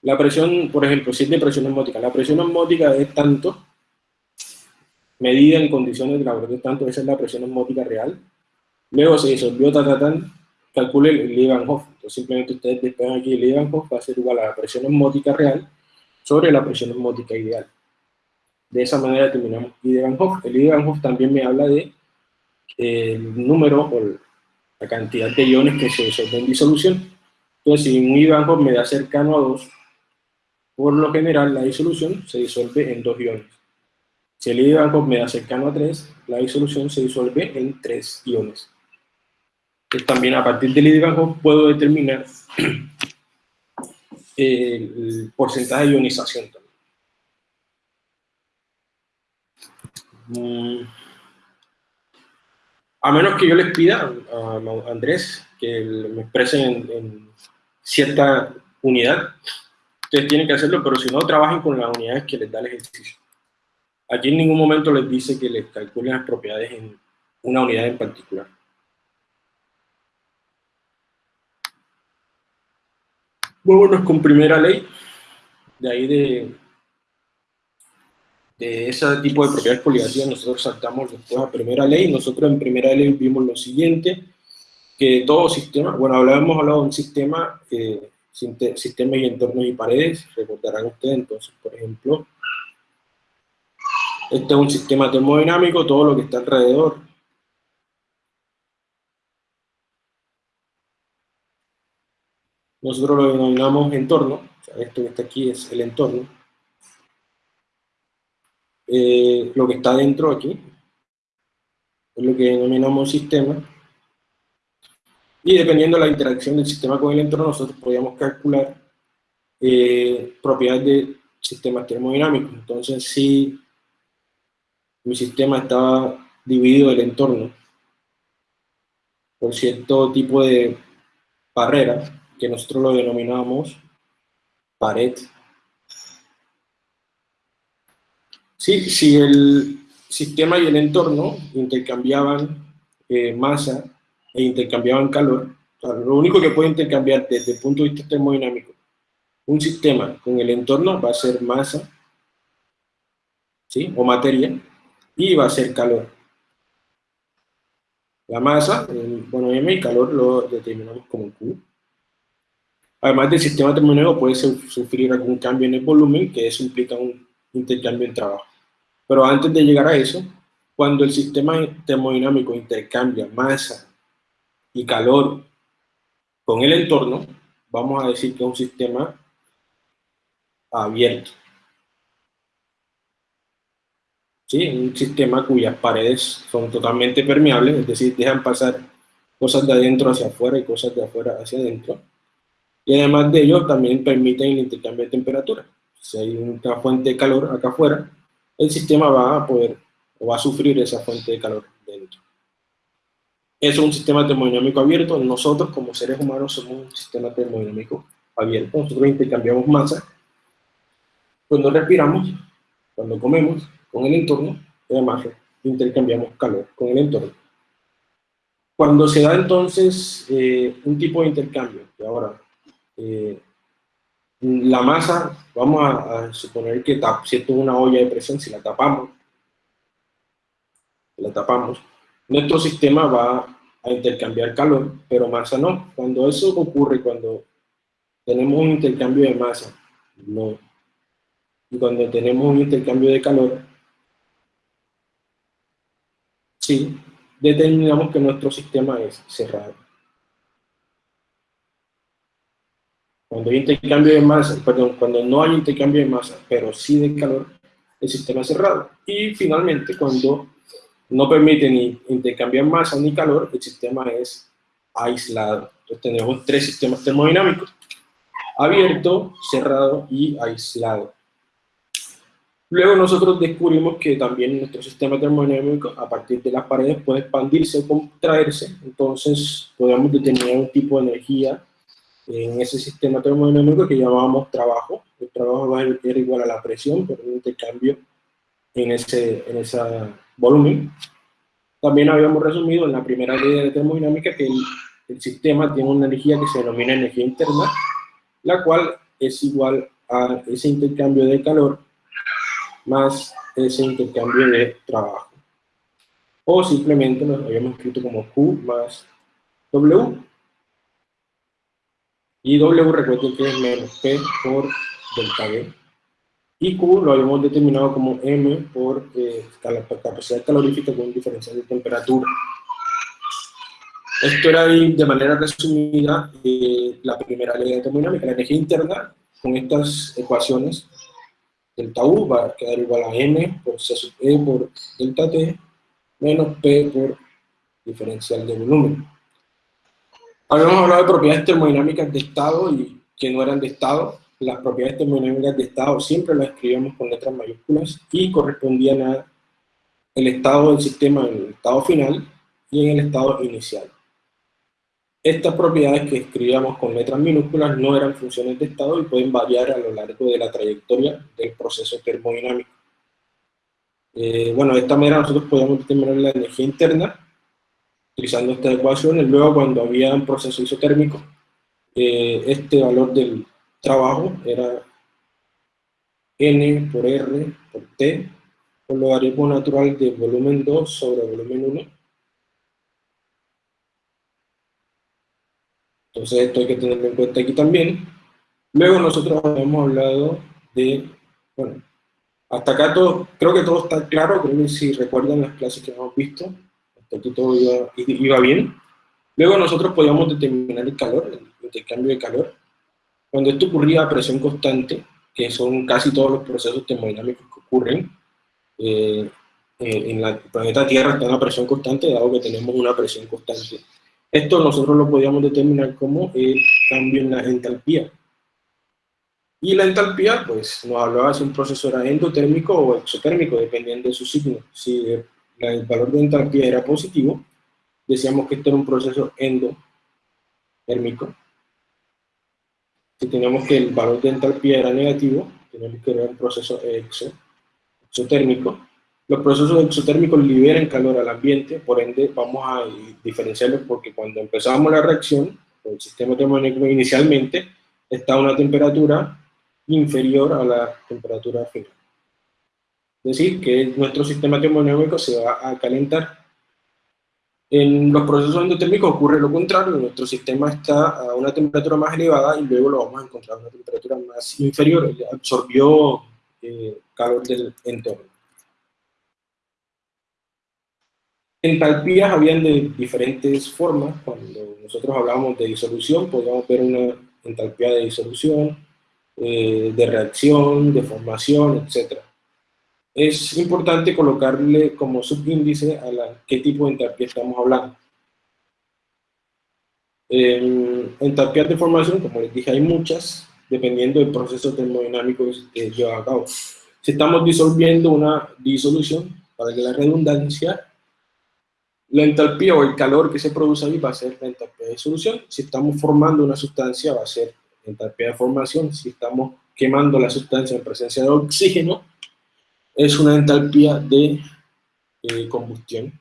la presión, por ejemplo, si es de presión osmótica, la presión osmótica es tanto, medida en condiciones de laboratorio tanto, esa es la presión osmótica real. Luego se disolvió, ta, calcule el I de Van Hoff. Entonces simplemente ustedes despegan aquí el I de Van Hoff, va a ser igual a la presión osmótica real sobre la presión osmótica ideal. De esa manera determinamos I de Van Hoff. El I de Van Hoff también me habla de el número o la cantidad de iones que se disuelven en disolución. Entonces, si un I de Van Hoff me da cercano a 2, por lo general la disolución se disuelve en dos iones. Si el I de Van Hoff me da cercano a 3, la disolución se disuelve en 3 iones. Entonces, también a partir del I de Van Hoff puedo determinar el porcentaje de ionización. Mm. A menos que yo les pida a Andrés que me expresen en, cierta unidad, ustedes tienen que hacerlo, pero si no, trabajen con las unidades que les da el ejercicio. Aquí en ningún momento les dice que les calculen las propiedades en una unidad en particular. Vámonos con primera ley, de ahí de, ese tipo de propiedades coligativas nosotros saltamos después a primera ley. Nosotros en primera ley vimos lo siguiente, que todo sistema, bueno, hablábamos hablado de un sistema, eh, sistemas y entornos y paredes, recordarán ustedes, entonces, por ejemplo, este es un sistema termodinámico, todo lo que está alrededor. Nosotros lo denominamos entorno, esto que está aquí es el entorno. Eh, lo que está dentro aquí es lo que denominamos sistema. Y dependiendo de la interacción del sistema con el entorno, nosotros podríamos calcular eh, propiedades de sistemas termodinámicos. Entonces, si mi sistema estaba dividido del entorno por cierto tipo de barrera, que nosotros lo denominamos pared. Sí, si el sistema y el entorno intercambiaban eh, masa e intercambiaban calor, lo único que puede intercambiar desde el punto de vista termodinámico un sistema con el entorno va a ser masa ¿sí? o materia, y va a ser calor. La masa, bueno, M y calor lo determinamos como Q. Además del sistema termodinámico puede sufrir algún cambio en el volumen, que eso implica un intercambio en trabajo. Pero antes de llegar a eso, Cuando el sistema termodinámico intercambia masa y calor con el entorno, vamos a decir que es un sistema abierto. ¿Sí? Un sistema cuyas paredes son totalmente permeables, es decir, dejan pasar cosas de adentro hacia afuera y cosas de afuera hacia adentro. Y además de ello, también permiten el intercambio de temperatura. Si hay una fuente de calor acá afuera, el sistema va a poder, o va a sufrir esa fuente de calor dentro. Es un sistema termodinámico abierto. Nosotros, como seres humanos, somos un sistema termodinámico abierto. Nosotros intercambiamos masa cuando respiramos, cuando comemos con el entorno, además intercambiamos calor con el entorno. Cuando se da entonces eh, un tipo de intercambio, que ahora eh, la masa, vamos a, suponer que si esto es una olla de presión, si la tapamos, la tapamos, nuestro sistema va a intercambiar calor, pero masa no. Cuando eso ocurre, cuando tenemos un intercambio de masa, no. Y cuando tenemos un intercambio de calor, sí, determinamos que nuestro sistema es cerrado. Cuando hay intercambio de masa, perdón, cuando no hay intercambio de masa, pero sí de calor, el sistema es cerrado. Y finalmente, cuando no permite ni intercambiar masa ni calor, el sistema es aislado. Entonces tenemos tres sistemas termodinámicos, abierto, cerrado y aislado. Luego nosotros descubrimos que también nuestro sistema termodinámico, a partir de las paredes, puede expandirse o contraerse, entonces podemos determinar un tipo de energía en ese sistema termodinámico que llamábamos trabajo. El trabajo va a ser igual a la presión por un intercambio en ese, en ese volumen. También habíamos resumido en la primera ley de termodinámica que el, el sistema tiene una energía que se denomina energía interna, la cual es igual a ese intercambio de calor más ese intercambio de trabajo. O simplemente lo habíamos escrito como Q más W, y W recuerden que es menos P por delta V. Y Q lo habíamos determinado como M por eh, capacidad calorífica con diferencial de temperatura. Esto era de manera resumida eh, la primera ley de termodinámica. La energía interna, con estas ecuaciones, delta U va a quedar igual a M por C sub E por delta T, menos P por diferencial de volumen. Habíamos hablado de propiedades termodinámicas de estado y que no eran de estado. Las propiedades termodinámicas de estado siempre las escribíamos con letras mayúsculas y correspondían a el estado del sistema en el estado final y en el estado inicial. Estas propiedades que escribíamos con letras minúsculas no eran funciones de estado y pueden variar a lo largo de la trayectoria del proceso termodinámico. Eh, bueno, de esta manera nosotros podemos determinar la energía interna utilizando esta ecuación, y luego cuando había un proceso isotérmico, eh, este valor del trabajo era N por R por T por logaritmo natural de volumen 2 sobre volumen 1. Entonces esto hay que tenerlo en cuenta aquí también. Luego nosotros hemos hablado de, bueno, hasta acá todo, creo que todo está claro, creo que si recuerdan las clases que hemos visto, aquí todo iba, bien. Luego nosotros podíamos determinar el calor, el intercambio de calor. Cuando esto ocurría a presión constante, que son casi todos los procesos termodinámicos que ocurren, eh, eh, en el planeta Tierra está a presión constante, dado que tenemos una presión constante. Esto nosotros lo podíamos determinar como el cambio en la entalpía. Y la entalpía, pues, nos hablaba si un proceso era endotérmico o exotérmico, dependiendo de su signo. Si el valor de entalpía era positivo, decíamos que esto era un proceso endotérmico. Si teníamos que el valor de entalpía era negativo, teníamos que era un proceso exotérmico. Los procesos exotérmicos liberan calor al ambiente, por ende vamos a diferenciarlos porque cuando empezamos la reacción, el sistema termodinámico inicialmente está a una temperatura inferior a la temperatura final. Es decir, que nuestro sistema termodinámico se va a calentar. En los procesos endotérmicos ocurre lo contrario, nuestro sistema está a una temperatura más elevada y luego lo vamos a encontrar a una temperatura más inferior, absorbió eh, calor del entorno. Entalpías habían de diferentes formas. Cuando nosotros hablábamos de disolución, podíamos ver una entalpía de disolución, eh, de reacción, de formación, etc. Es importante colocarle como subíndice a la, qué tipo de entalpía estamos hablando. En entalpías de formación, como les dije, hay muchas, dependiendo del proceso termodinámico que lleva a cabo. Si estamos disolviendo una disolución, para que la redundancia, la entalpía o el calor que se produce ahí va a ser la entalpía de disolución. Si estamos formando una sustancia, va a ser entalpía de formación. Si estamos quemando la sustancia en presencia de oxígeno, es una entalpía de eh, combustión.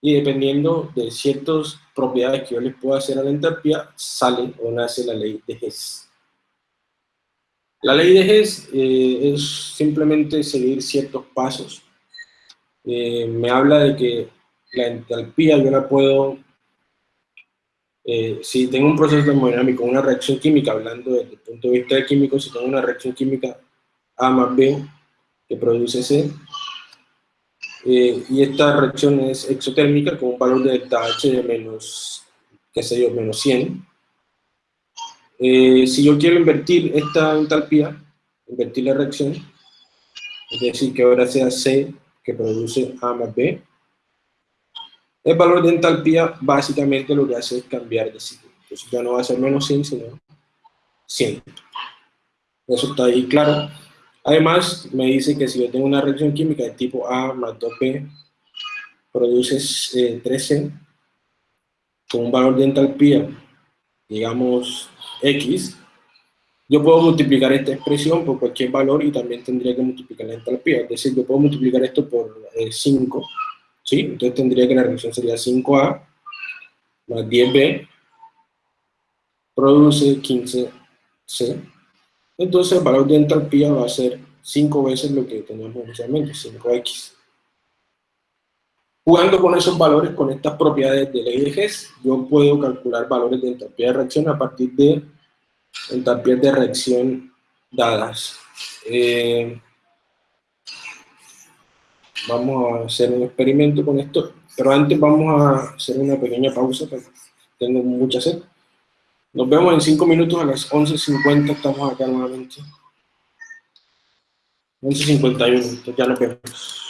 Y dependiendo de ciertas propiedades que yo les pueda hacer a la entalpía, sale o nace la ley de Hess. La ley de Hess eh, es simplemente seguir ciertos pasos. Eh, me habla de que la entalpía yo la puedo eh, si tengo un proceso termodinámico, una reacción química, hablando desde el punto de vista de químico, si tengo una reacción química A más B que produce C, eh, y esta reacción es exotérmica con un valor de delta H de menos, qué sé yo, menos 100. Eh, si yo quiero invertir esta entalpía, invertir la reacción, es decir, que ahora sea C que produce A más B, el valor de entalpía básicamente lo que hace es cambiar de ciclo. Entonces ya no va a ser menos 100, sino 100. Eso está ahí claro. Además, me dice que si yo tengo una reacción química de tipo A más 2B, produce 13 eh, con un valor de entalpía, digamos, X, yo puedo multiplicar esta expresión por cualquier valor y también tendría que multiplicar la entalpía. Es decir, yo puedo multiplicar esto por 5 eh, ¿sí? Entonces tendría que la reacción sería 5A más 10B produce 15C. Entonces el valor de entalpía va a ser 5 veces lo que teníamos inicialmente, 5X. Jugando con esos valores, con estas propiedades de ley de Hess, yo puedo calcular valores de entalpía de reacción a partir de entalpías de reacción dadas. Eh, vamos a hacer un experimento con esto, pero antes vamos a hacer una pequeña pausa, porque tengo mucha sed. Nos vemos en 5 minutos a las 11.50, estamos acá nuevamente. 11.51, entonces ya nos vemos.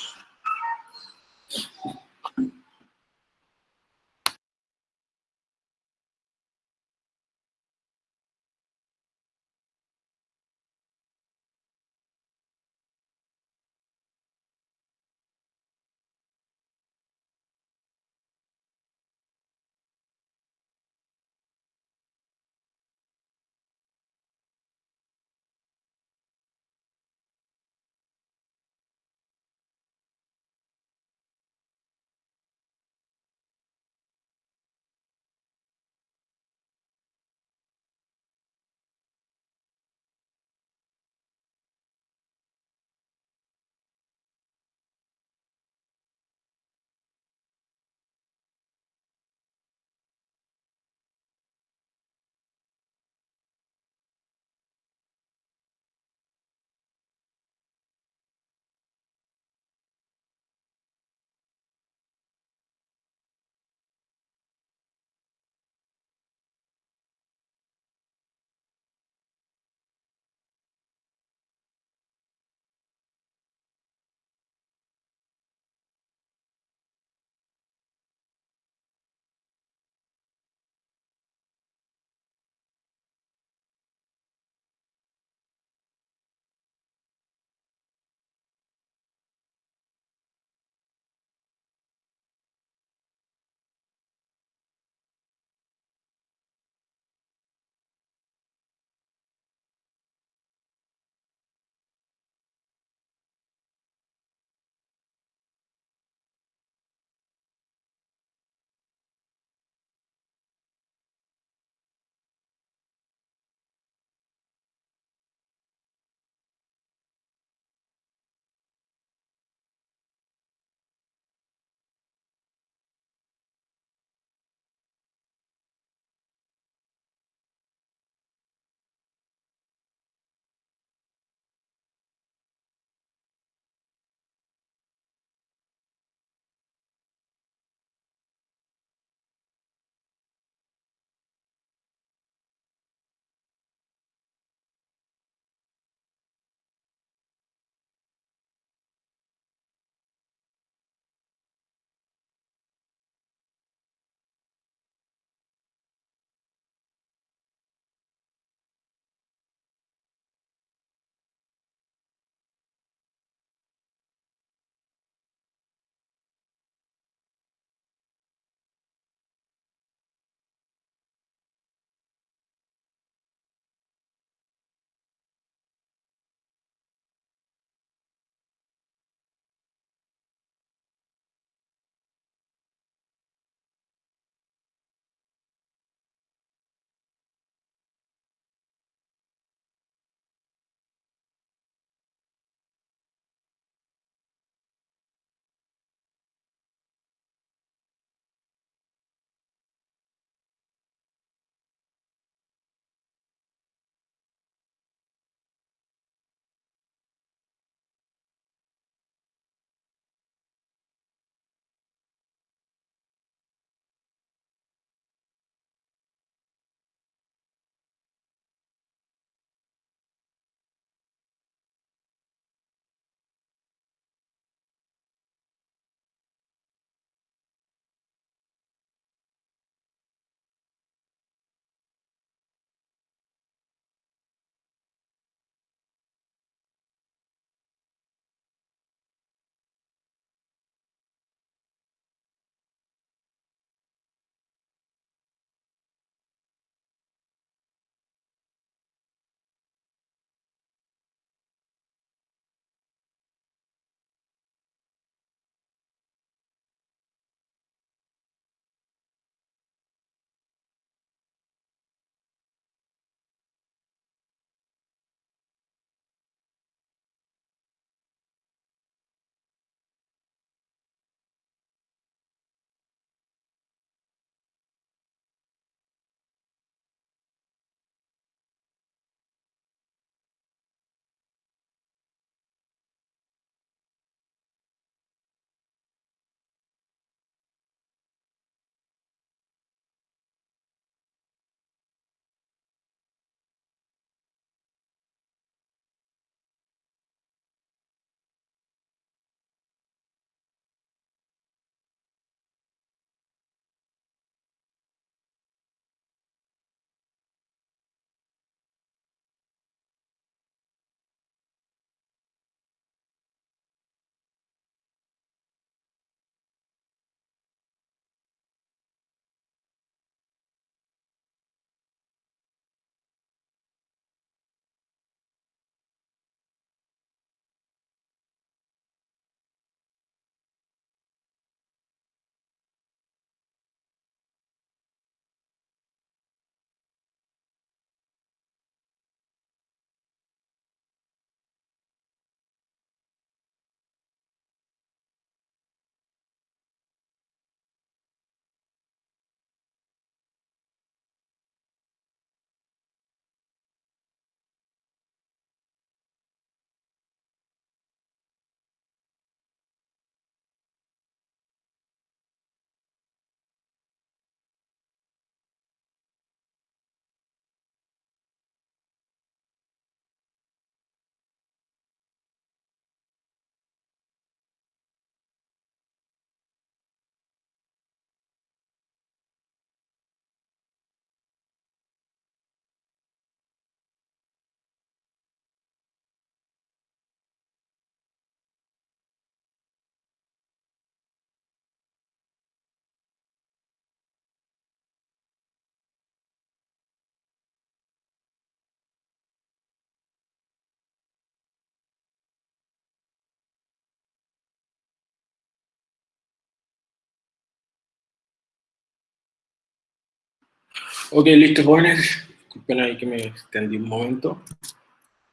Ok, listo, jóvenes. Disculpen ahí que me extendí un momento.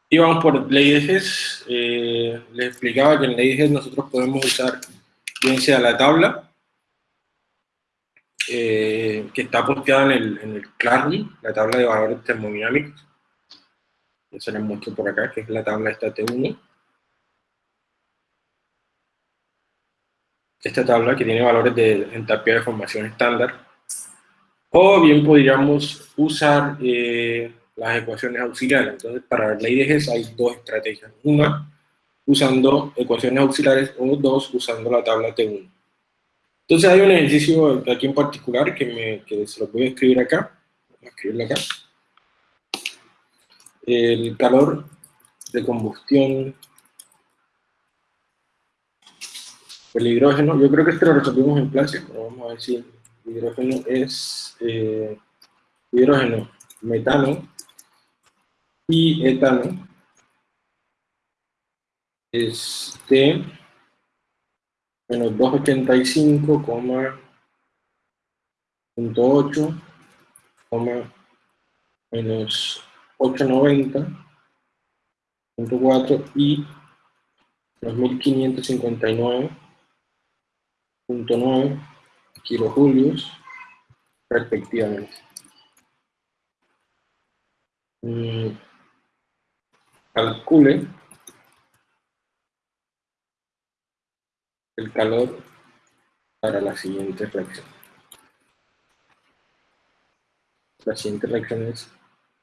Y vamos por ley de GES. Eh, les explicaba que en ley de GES nosotros podemos usar bien sea la tabla, eh, que está posteada en el, en el Classroom, la tabla de valores termodinámicos. Eso les muestro por acá, que es la tabla esta T1. Esta tabla que tiene valores de entalpía de formación estándar. O bien podríamos usar eh, las ecuaciones auxiliares. Entonces, para la GES hay dos estrategias. Una, usando ecuaciones auxiliares, o dos, usando la tabla T1. Entonces hay un ejercicio aquí en particular que, me, que se lo voy a escribir acá. Voy acá. El calor de combustión el hidrógeno, yo creo que esto lo resolvimos en clase, pero vamos a ver si hidrógeno es eh, hidrógeno, metano, y etano. Es de menos 285,8 menos 890.4 y 2559.9 kilojulios respectivamente. Mm calcule el calor para la siguiente reacción. La siguiente reacción es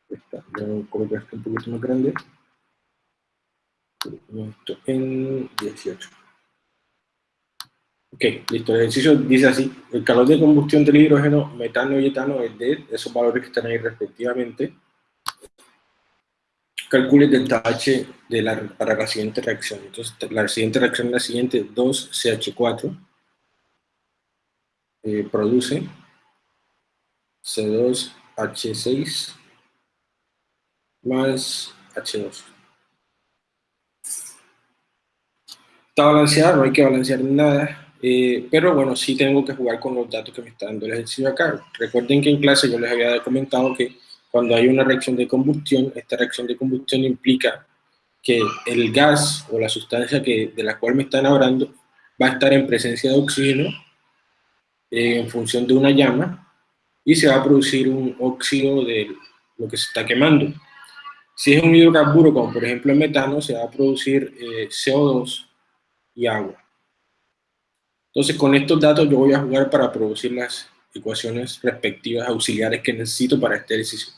esta. Voy a colocar esto un poquito más grande. En 18. Ok, listo. El ejercicio dice así. El calor de combustión del hidrógeno, metano y etano es de esos valores que están ahí respectivamente calcule delta H de la, para la siguiente reacción. Entonces, la siguiente reacción es la siguiente, 2CH4 eh, produce C2H6 más H2. Está balanceada, no hay que balancear nada, eh, pero bueno, sí tengo que jugar con los datos que me está dando el ejercicio acá. Recuerden que en clase yo les había comentado que cuando hay una reacción de combustión, esta reacción de combustión implica que el gas o la sustancia que, de la cual me están hablando va a estar en presencia de oxígeno eh, en función de una llama y se va a producir un óxido de lo que se está quemando. Si es un hidrocarburo, como por ejemplo el metano, se va a producir eh, CO2 y agua. Entonces con estos datos yo voy a jugar para producir las ecuaciones respectivas auxiliares que necesito para este ejercicio.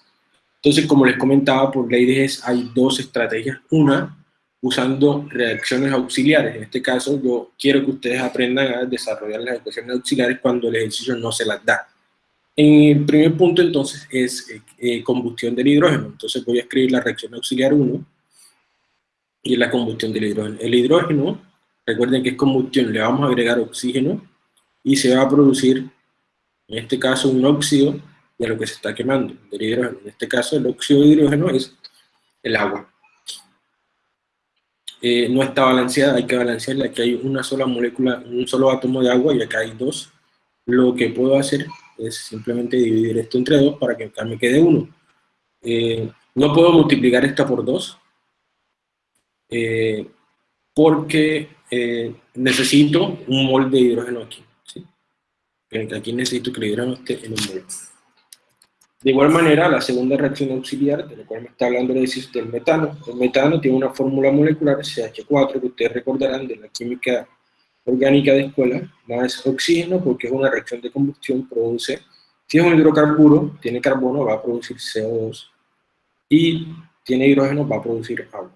Entonces, como les comentaba, por ley de GES hay dos estrategias. Una, usando reacciones auxiliares. En este caso, yo quiero que ustedes aprendan a desarrollar las ecuaciones auxiliares cuando el ejercicio no se las da. En el primer punto, entonces, es eh, combustión del hidrógeno. Entonces voy a escribir la reacción auxiliar 1 y la combustión del hidrógeno. El hidrógeno, recuerden que es combustión, le vamos a agregar oxígeno y se va a producir, en este caso, un óxido de lo que se está quemando. En este caso, el óxido de hidrógeno es el agua. Eh, no está balanceada, hay que balancearla. Aquí hay una sola molécula, un solo átomo de agua y acá hay dos. Lo que puedo hacer es simplemente dividir esto entre dos para que acá me quede uno. Eh, no puedo multiplicar esta por dos, eh, porque necesito un mol de hidrógeno aquí. Aquí necesito que el hidrógeno esté en un mol. De igual manera, la segunda reacción auxiliar, de la cual me está hablando es del metano. El metano tiene una fórmula molecular, CH4, que ustedes recordarán de la química orgánica de escuela, más oxígeno, porque es una reacción de combustión, produce, si es un hidrocarburo, tiene carbono, va a producir CO2, y tiene hidrógeno, va a producir agua.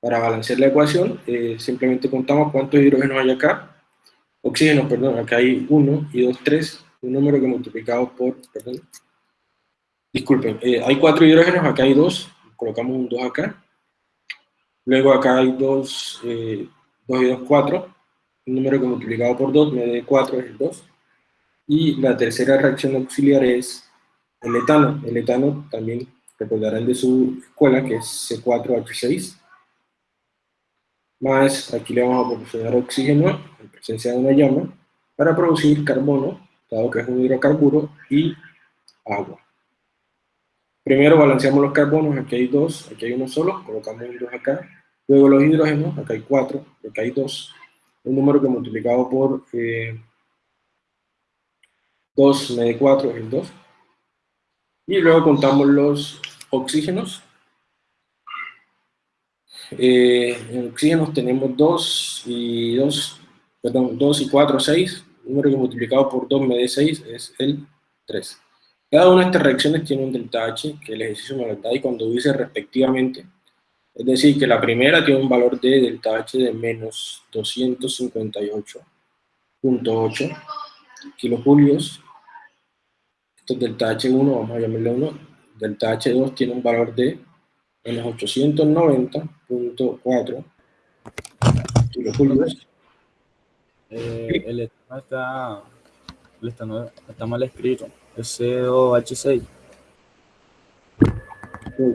Para balancear la ecuación, eh, simplemente contamos cuántos hidrógenos hay acá, oxígeno, perdón, acá hay 1 y 2, 3, un número que multiplicado por, perdón, disculpen, eh, hay cuatro hidrógenos, acá hay dos, colocamos un 2 acá, luego acá hay dos, eh, 2 y 2, 4, un número que multiplicado por 2 me da 4 es el 2, y la tercera reacción auxiliar es el etano, el etano también recordarán de su escuela que es C4H6, más aquí le vamos a proporcionar oxígeno en presencia de una llama para producir carbono dado que es un hidrocarburo, y agua. Primero balanceamos los carbonos, aquí hay dos, aquí hay uno solo, colocamos un 2 acá. Luego los hidrógenos, acá hay cuatro, acá hay dos. Un número que multiplicado por eh, 2 me da 4 es el 2. Y luego contamos los oxígenos. Eh, en oxígenos tenemos 2 y 2, perdón, 2 y 4, 6. El número que multiplicado por 2 me da 6 es el 3. Cada una de estas reacciones tiene un delta H, que el ejercicio me lo da, y cuando dice respectivamente, es decir, que la primera tiene un valor de delta H de menos 258.8 kilojulios, esto es delta H1, vamos a llamarle 1, delta H2 tiene un valor de menos 890.4 kilojulios. Eh, el está, está, está mal escrito. CO2H6.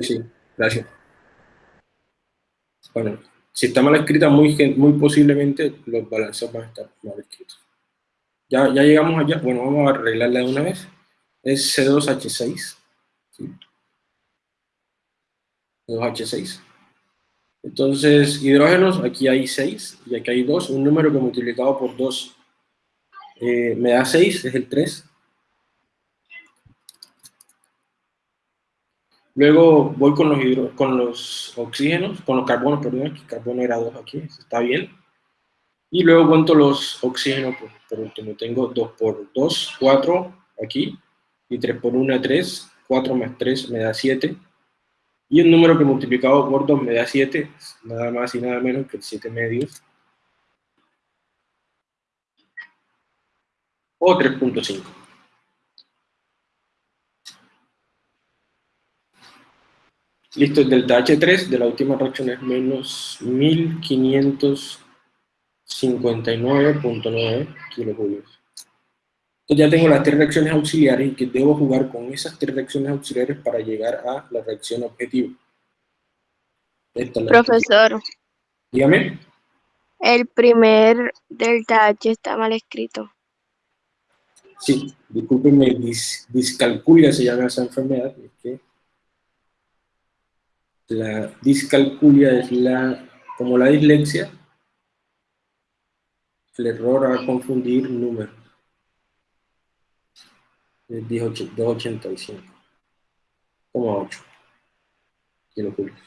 Sí, gracias. Bueno, si está mal escrita, muy, muy posiblemente los balances van a estar mal escritos. Ya, ya llegamos allá. Bueno, vamos a arreglarla de una vez. Es C2H6. ¿sí? C2H6. Entonces, hidrógenos, aquí hay 6 y aquí hay 2. Un número que multiplicado por 2 eh, me da 6, es el 3. Luego voy con los, con los oxígenos, con los carbonos, perdón, aquí carbono era 2 aquí, está bien. Y luego cuento los oxígenos, por, por último, tengo 2 por 2, 4 aquí, y 3 por 1, 3, 4 más 3 me da 7. Y un número que multiplicado por 2 me da 7, nada más y nada menos que 7 medios. O 3.5. Listo, el delta H3 de la última reacción es menos 1559.9 kilojulios. Entonces ya tengo las tres reacciones auxiliares y que debo jugar con esas tres reacciones auxiliares para llegar a la reacción objetivo. Profesor. Dígame. El primer delta H está mal escrito. Sí, discúlpenme, discalculia se llama esa enfermedad. La discalculia es la, como la dislexia, el error a confundir números. 285,8 kilojulios.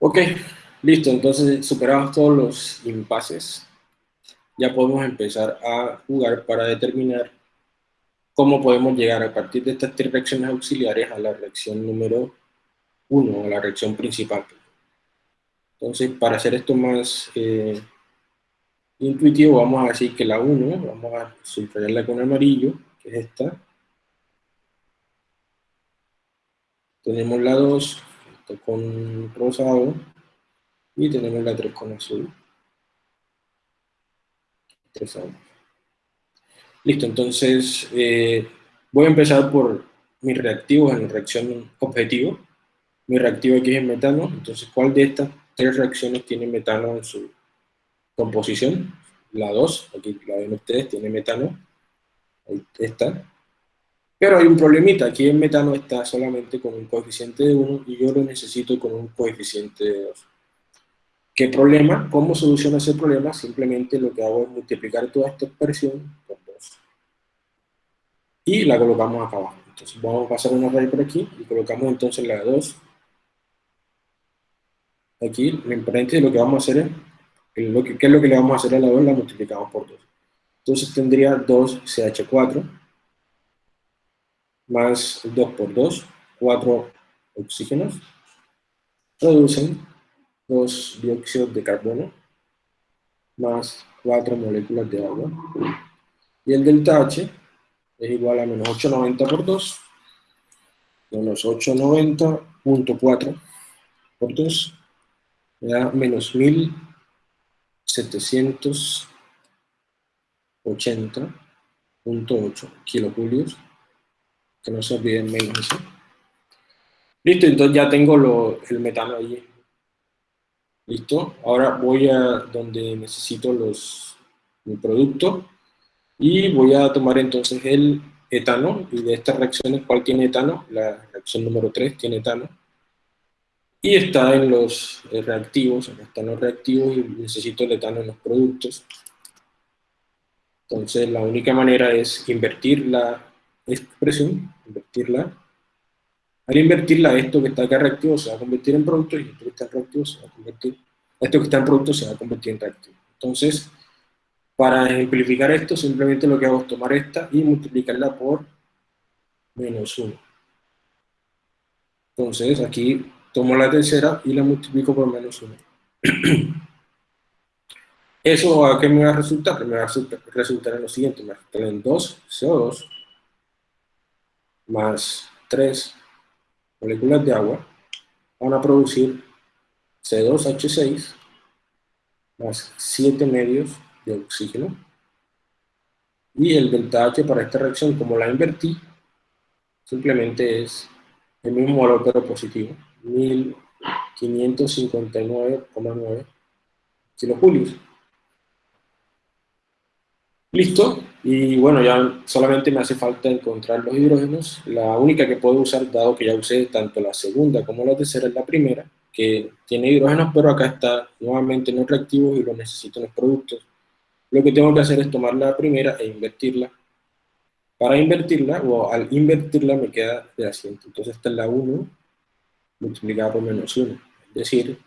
Ok, listo, entonces superados todos los impases, ya podemos empezar a jugar para determinar cómo podemos llegar a partir de estas tres reacciones auxiliares a la reacción número 1 a la reacción principal. Entonces, para hacer esto más eh, intuitivo, vamos a decir que la 1, vamos a subrayarla con amarillo, que es esta. Tenemos la 2 con rosado y tenemos la 3 con azul. Listo, entonces eh, voy a empezar por mis reactivos en la reacción objetivo mi reactivo aquí es metano, entonces ¿cuál de estas tres reacciones tiene metano en su composición? La 2, aquí la ven ustedes, tiene metano, ahí está. Pero hay un problemita, aquí el metano está solamente con un coeficiente de 1 y yo lo necesito con un coeficiente de 2. ¿Qué problema? ¿Cómo soluciono ese problema? Simplemente lo que hago es multiplicar toda esta expresión por 2. Y la colocamos acá abajo. Entonces vamos a pasar una raíz por aquí y colocamos entonces la 2 Aquí lo importante lo que vamos a hacer es, lo que, ¿qué es lo que le vamos a hacer a la 2? La multiplicamos por 2. Entonces tendría 2CH4 más 2 por 2, 4 oxígenos, producen 2 dióxidos de carbono más 4 moléculas de agua. Y el delta H es igual a menos 890 por 2, menos 890.4 por 2, me da menos 1780.8 kilojulios, que no se olviden menos eso. Listo, entonces ya tengo el metano allí. Listo, ahora voy a donde necesito los, mi producto y voy a tomar entonces el etano, y de estas reacciones, ¿cuál tiene etano? La reacción número 3 tiene etano. Y está en los eh, reactivos, acá están los reactivos y necesito el etano en los productos. Entonces la única manera es invertir la expresión, invertirla. Al invertirla, esto que está acá reactivo se va a convertir en producto y esto que está en reactivo se va a convertir, esto que está en producto se va a convertir en reactivo. Entonces, para ejemplificar esto, simplemente lo que hago es tomar esta y multiplicarla por menos 1. Entonces, aquí tomo la tercera y la multiplico por menos 1. ¿Eso a qué me va a resultar? Me va a resultar en lo siguiente, me va a en 2 CO2 más 3 moléculas de agua van a producir C2H6 más 7 medios de oxígeno. Y el delta H para esta reacción, como la invertí, simplemente es el mismo valor pero positivo, 1559,9 kilojulios. Listo, y bueno, ya solamente me hace falta encontrar los hidrógenos. La única que puedo usar, dado que ya usé tanto la segunda como la tercera, es la primera, que tiene hidrógenos, pero acá está nuevamente no reactivo y lo necesito en los productos. Lo que tengo que hacer es tomar la primera e invertirla. Para invertirla, o al invertirla me queda de asiento. Entonces esta es la 1 multiplicada por menos 1. Es decir,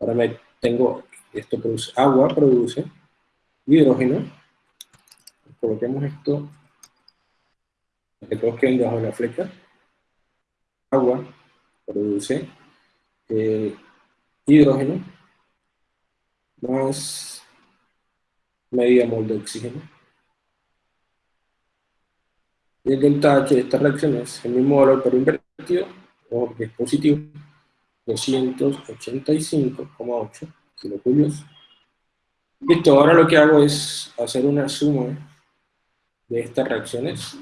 ahora me tengo, esto produce, agua produce hidrógeno. Coloquemos esto, que todos queden debajo de la flecha. Agua produce eh, hidrógeno más media mol de oxígeno. Y el delta H de esta reacción es el mismo valor pero invertido, o que es positivo, 285,8 kilojulios. Listo, ahora lo que hago es hacer una suma de estas reacciones.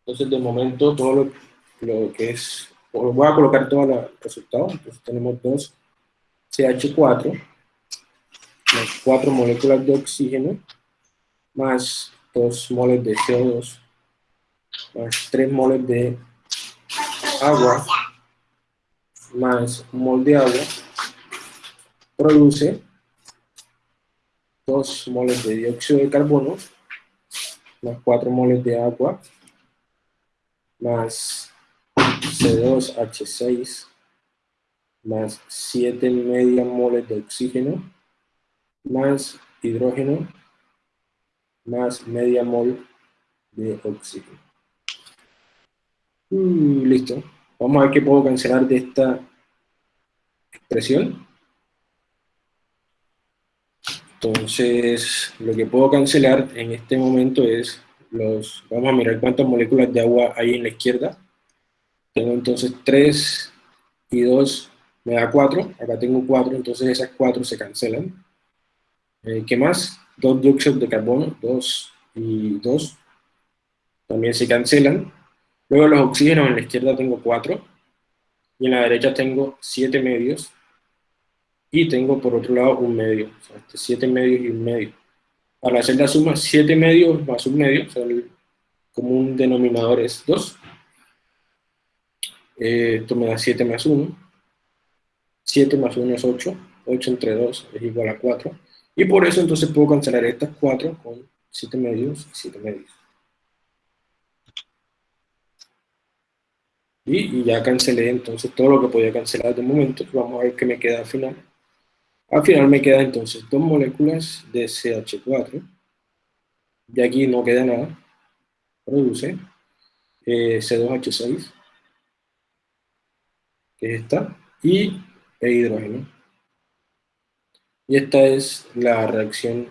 Entonces, de momento, todo lo, lo que es, voy a colocar todos los resultados. Entonces, tenemos 2 CH4, más 4 moléculas de oxígeno, más 2 moles de CO2, más 3 moles de agua, más un mol de agua, produce 2 moles de dióxido de carbono, más 4 moles de agua, más C2H6, más 7 media moles de oxígeno, más hidrógeno más media mol de oxígeno. Mm, listo. Vamos a ver qué puedo cancelar de esta expresión. Entonces, lo que puedo cancelar en este momento es los... Vamos a mirar cuántas moléculas de agua hay en la izquierda. Tengo entonces 3 y 2 me da 4. Acá tengo 4, entonces esas 4 se cancelan. Eh, ¿Qué más? Dos dióxidos de carbono, 2 y 2, también se cancelan. Luego los oxígenos en la izquierda tengo 4, y en la derecha tengo 7 medios, y tengo por otro lado un medio, o sea, 7 este medios y un medio. Para hacer la suma, 7 medios más un medio, o sea, el común denominador es 2. Eh, esto me da 7 más 1. 7 más 1 es 8. 8 entre 2 es igual a 4. Y por eso entonces puedo cancelar estas 4 con 7 medios y 7 medios. Y, ya cancelé entonces todo lo que podía cancelar de momento. Vamos a ver qué me queda al final. Al final me quedan entonces dos moléculas de CH4. De aquí no queda nada. Produce eh, C2H6, que es esta, y el hidrógeno. Y esta es la reacción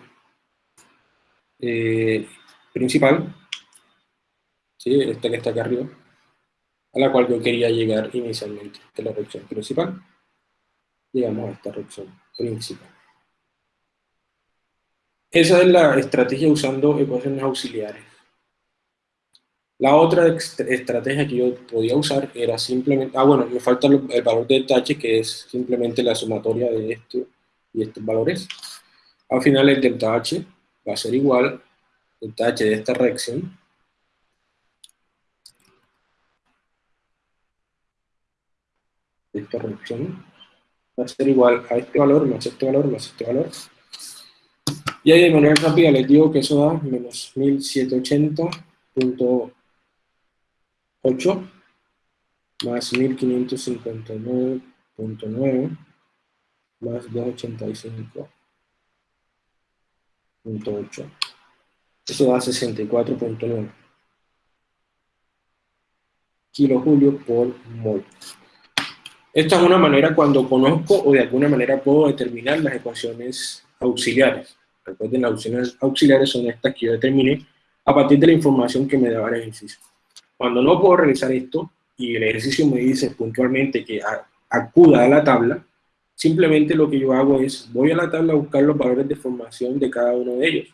eh, principal, ¿sí? esta que está acá arriba, a la cual yo quería llegar inicialmente, de la reacción principal. Llegamos a esta reacción principal. Esa es la estrategia usando ecuaciones auxiliares. La otra estrategia que yo podía usar era simplemente, ah bueno, me falta el valor del H que es simplemente la sumatoria de esto y estos valores. Al final el delta H va a ser igual delta H de esta reacción esta reacción va a ser igual a este valor más este valor más este valor. Y ahí de manera rápida les digo que eso da menos 1780.8 más 1559.9 más 285.8. Eso da 64.9 kilojulio por mol. Esta es una manera cuando conozco o de alguna manera puedo determinar las ecuaciones auxiliares. Recuerden, las opciones auxiliares son estas que yo determiné a partir de la información que me daba el ejercicio. Cuando no puedo realizar esto y el ejercicio me dice puntualmente que acuda a la tabla, simplemente lo que yo hago es, voy a la tabla a buscar los valores de formación de cada uno de ellos.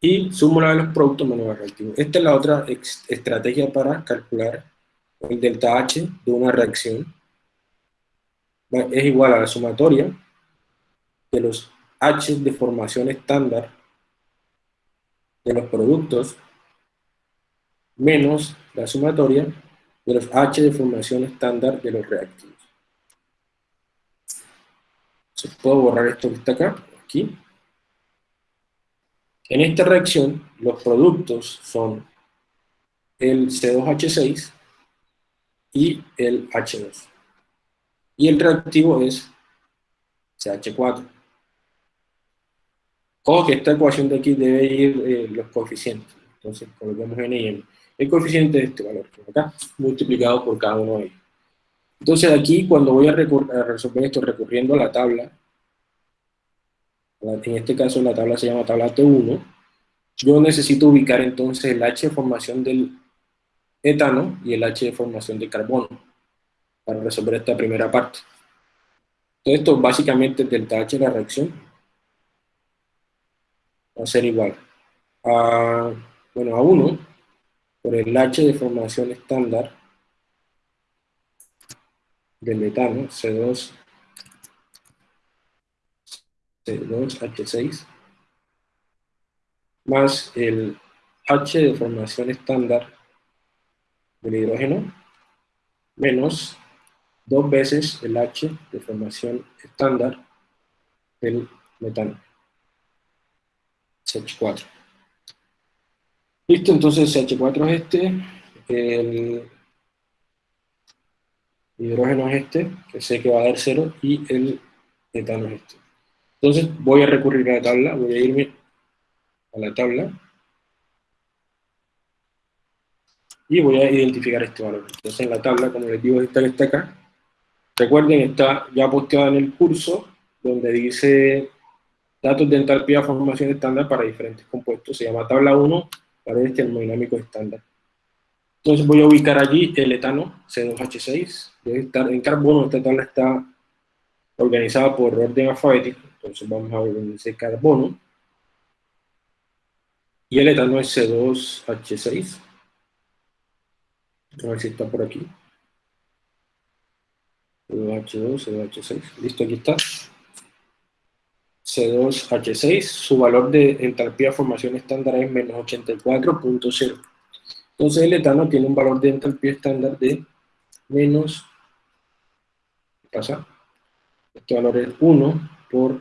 Y sumo la de los productos menos el reactivo. Esta es la otra estrategia para calcular el delta H de una reacción es igual a la sumatoria de los H de formación estándar de los productos menos la sumatoria de los H de formación estándar de los reactivos. Se puedo borrar esto que está acá, aquí. En esta reacción, los productos son el C2H6 y el H2. Y el reactivo es CH4. Ojo que esta ecuación de aquí debe ir eh, los coeficientes. Entonces colocamos n y m. El coeficiente de este valor acá, multiplicado por cada uno de ellos. Entonces aquí cuando voy a, a resolver esto recurriendo a la tabla, en este caso la tabla se llama tabla T1, yo necesito ubicar entonces el H de formación del etano y el H de formación de carbono para resolver esta primera parte. Todo esto básicamente delta H de la reacción va a ser igual a, bueno, a 1 por el H de formación estándar del metano, C2, C2H6, más el H de formación estándar del hidrógeno menos dos veces el H de formación estándar del metano, CH4. Listo, entonces CH4 es este, el hidrógeno es este, que sé que va a dar cero, y el metano es este. Entonces voy a recurrir a la tabla, voy a irme a la tabla, y voy a identificar este valor. Entonces en la tabla, como les digo, esta que está acá, recuerden, está ya posteada en el curso, donde dice datos de entalpía de formación estándar para diferentes compuestos, se llama tabla 1, paredes termodinámicos estándar. Entonces voy a ubicar allí el etano, C2H6, debe estar en carbono, esta tabla está organizada por orden alfabético, entonces vamos a organizar carbono, y el etano es C2H6, a ver si está por aquí. C2H2, C2H6. Listo, aquí está. C2H6, su valor de entalpía de formación estándar es menos 84.0. Entonces el etano tiene un valor de entalpía estándar de menos, ¿qué pasa? Este valor es 1 por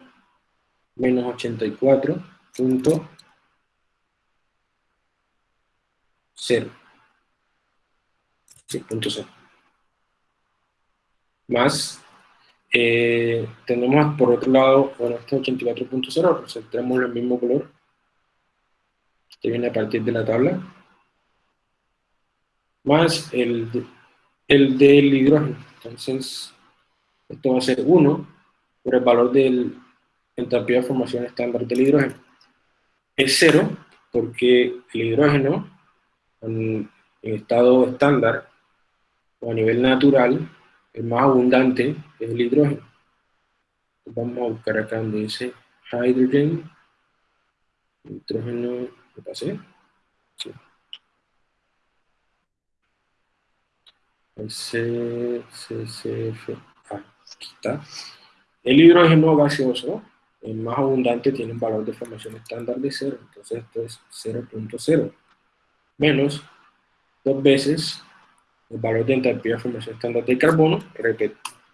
menos 84.0. Más, eh, tenemos por otro lado, bueno, este 84.0, tenemos el mismo color. Este viene a partir de la tabla. Más el, el del hidrógeno. Entonces, esto va a ser 1 por el valor del entalpía de formación estándar del hidrógeno. Es 0 porque el hidrógeno en estado estándar a nivel natural, el más abundante es el hidrógeno. Vamos a buscar acá donde dice hydrogen, nitrógeno, ¿lo pasé? Sí. El aquí está. El hidrógeno gaseoso, el más abundante, tiene un valor de formación estándar de 0, entonces esto es 0.0, menos dos veces el valor de entalpía de formación estándar del carbono,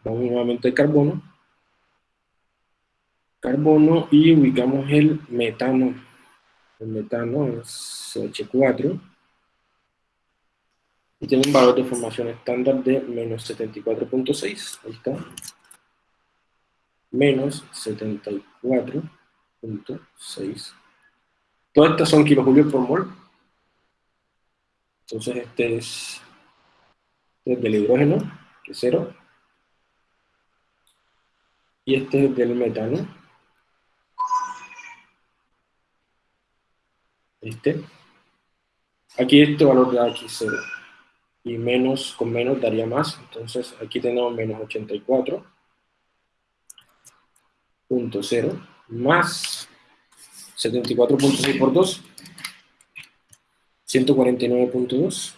vamos nuevamente al carbono, carbono y ubicamos el metano, el metano es CH4, y tiene un valor de formación estándar de menos 74.6, ahí está, menos 74.6. Todas estas son kilojulios por mol, entonces este es, es del hidrógeno, que es cero, y este es del metano, este, aquí este valor da aquí 0, y menos con menos daría más, entonces aquí tenemos menos 84.0 más 74.6 por 2, 149.2,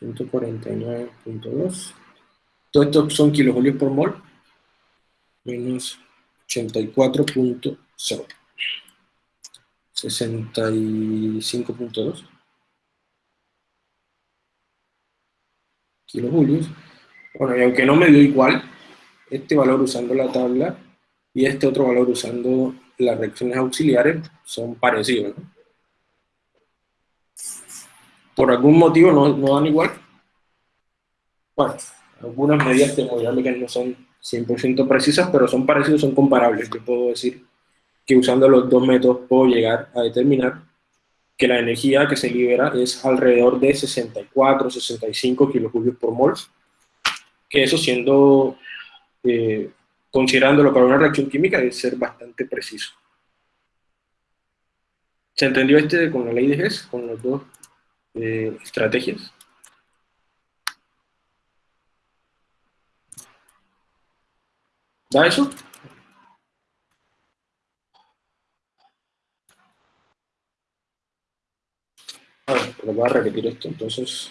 149.2, todo esto son kilojulios por mol, menos 84.0, 65.2 kilojulios. Bueno, y aunque no me dio igual, este valor usando la tabla y este otro valor usando las reacciones auxiliares son parecidos. Por algún motivo no, no dan igual. Bueno, algunas medidas termodinámicas no son 100% precisas, pero son parecidos, son comparables. Yo puedo decir que usando los dos métodos puedo llegar a determinar que la energía que se libera es alrededor de 64, 65 kilojulios por mol, que eso siendo, eh, considerándolo para una reacción química, debe ser bastante preciso. ¿Se entendió este con la ley de Hess, con las dos eh, estrategias? ¿Da eso? A ver, pero voy a repetir esto, entonces...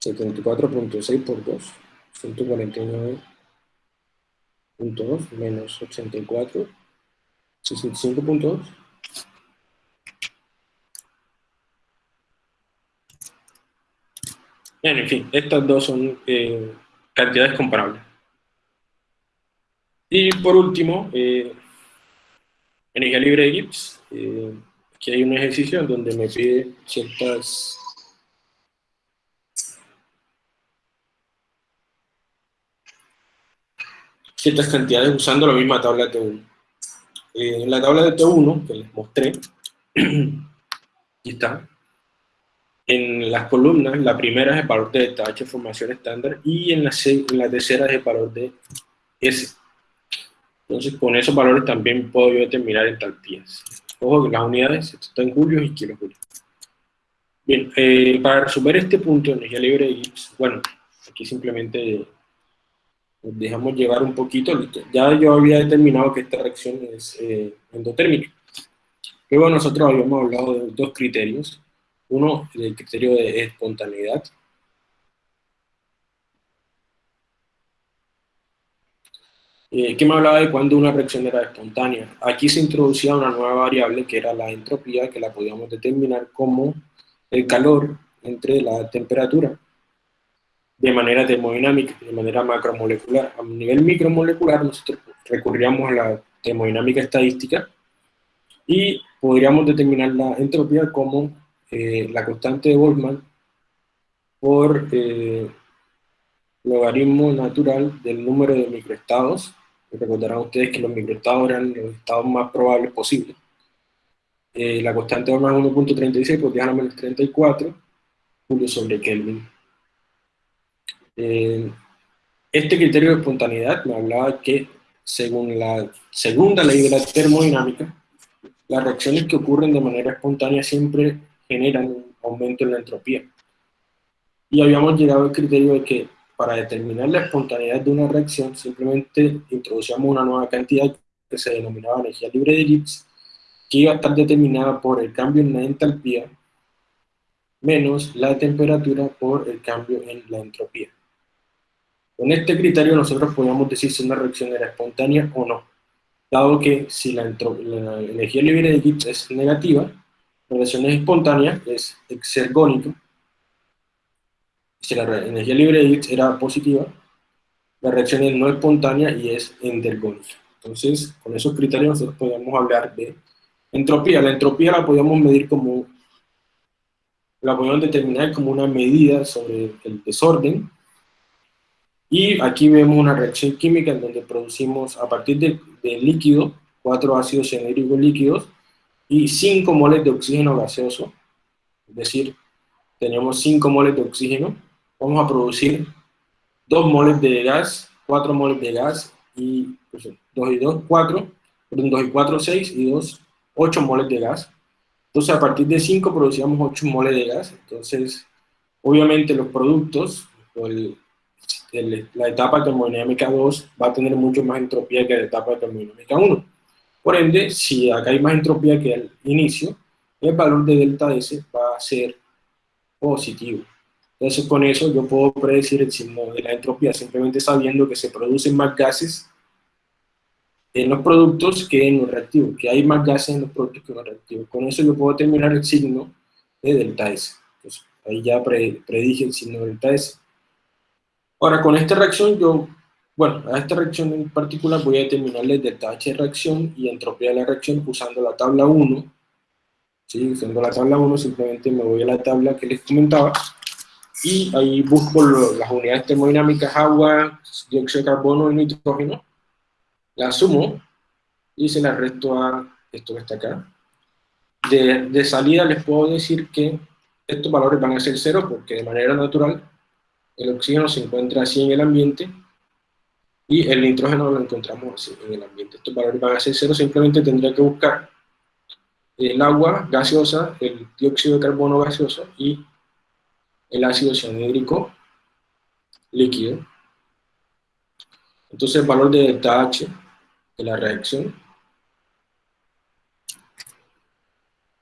74.6 por 2, 149.2 menos 84, 65.2. Bien, en fin, estas dos son eh, cantidades comparables. Y por último, eh, energía libre de Gibbs. Eh, aquí hay un ejercicio en donde me pide ciertas ciertas cantidades usando la misma tabla T1. Eh, en la tabla de T1 que les mostré, aquí está, en las columnas, la primera es el valor de H formación estándar y en la, en la tercera es el valor de S. Entonces, con esos valores también puedo yo determinar entalpías. Ojo que las unidades están en julios y kilojulios. Bien, eh, para resolver este punto de energía libre de Gibbs, bueno, aquí simplemente dejamos llevar un poquito. Ya yo había determinado que esta reacción es eh, endotérmica. Luego nosotros habíamos hablado de dos criterios. Uno, el criterio de espontaneidad, eh, me hablaba de cuando una reacción era espontánea. Aquí se introducía una nueva variable que era la entropía, que la podíamos determinar como el calor entre la temperatura de manera termodinámica, de manera macromolecular. A nivel micromolecular nosotros recurríamos a la termodinámica estadística y podríamos determinar la entropía como eh, la constante de Boltzmann por eh, logaritmo natural del número de microestados. Recordarán ustedes que los microestados eran los estados más probables posibles. Eh, la constante de Boltzmann es 1.36 por 10 a la menos 34 julio sobre Kelvin. Eh, este criterio de espontaneidad me hablaba que, según la segunda ley de la termodinámica, las reacciones que ocurren de manera espontánea siempre generan un aumento en la entropía. Y habíamos llegado al criterio de que para determinar la espontaneidad de una reacción simplemente introducíamos una nueva cantidad que se denominaba energía libre de Gibbs, que iba a estar determinada por el cambio en la entalpía menos la temperatura por el cambio en la entropía. Con este criterio nosotros podíamos decir si una reacción era espontánea o no, dado que si la, energía libre de Gibbs es negativa, La reacción es espontánea, es exergónica. Si la energía libre de X era positiva, la reacción es no espontánea y es endergónica. Entonces, con esos criterios nosotros podemos hablar de entropía. La entropía la podemos medir como, la podemos determinar como una medida sobre el desorden. Y aquí vemos una reacción química en donde producimos a partir del de líquido, cuatro ácidos cianhídricos líquidos, y 5 moles de oxígeno gaseoso, es decir, tenemos 5 moles de oxígeno, vamos a producir 2 moles de gas, 4 moles de gas, y 2 pues, y 2, 4, 2 y 4, 6, y 2, 8 moles de gas. Entonces, a partir de 5 producíamos 8 moles de gas, entonces, obviamente los productos, el, el, la etapa termodinámica 2 va a tener mucho más entropía que la etapa termodinámica 1. Por ende, si acá hay más entropía que al inicio, el valor de delta S va a ser positivo. Entonces con eso yo puedo predecir el signo de la entropía simplemente sabiendo que se producen más gases en los productos que en los reactivos, que hay más gases en los productos que en los reactivos. Con eso yo puedo determinar el signo de delta S. Entonces, ahí ya predije el signo de delta S. Ahora, con esta reacción yo bueno, a esta reacción en particular voy a determinarle delta H de reacción y entropía de la reacción usando la tabla 1. ¿sí? Usando la tabla 1 simplemente me voy a la tabla que les comentaba y ahí busco las unidades termodinámicas, agua, dióxido de carbono y nitrógeno, la sumo y se la resto a esto que está acá. De, de salida les puedo decir que estos valores van a ser cero porque de manera natural el oxígeno se encuentra así en el ambiente y el nitrógeno lo encontramos así en el ambiente. Estos valores van a ser cero, simplemente tendría que buscar el agua gaseosa, el dióxido de carbono gaseoso y el ácido cianhídrico líquido. Entonces el valor de delta H de la reacción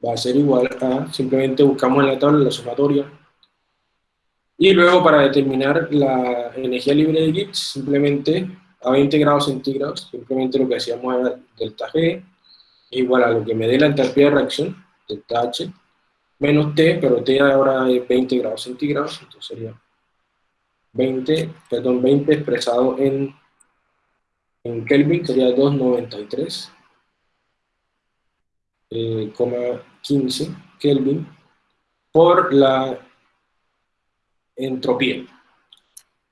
va a ser igual a, simplemente buscamos en la tabla la sumatoria y luego para determinar la energía libre de Gibbs, simplemente a 20 grados centígrados, simplemente lo que hacíamos era delta G, igual a lo que me dé la entalpía de reacción, delta H, menos T, pero T ahora es 20 grados centígrados, entonces sería 20, perdón, 20 expresado en, en Kelvin, sería 293, eh, 15 Kelvin, por la entropía.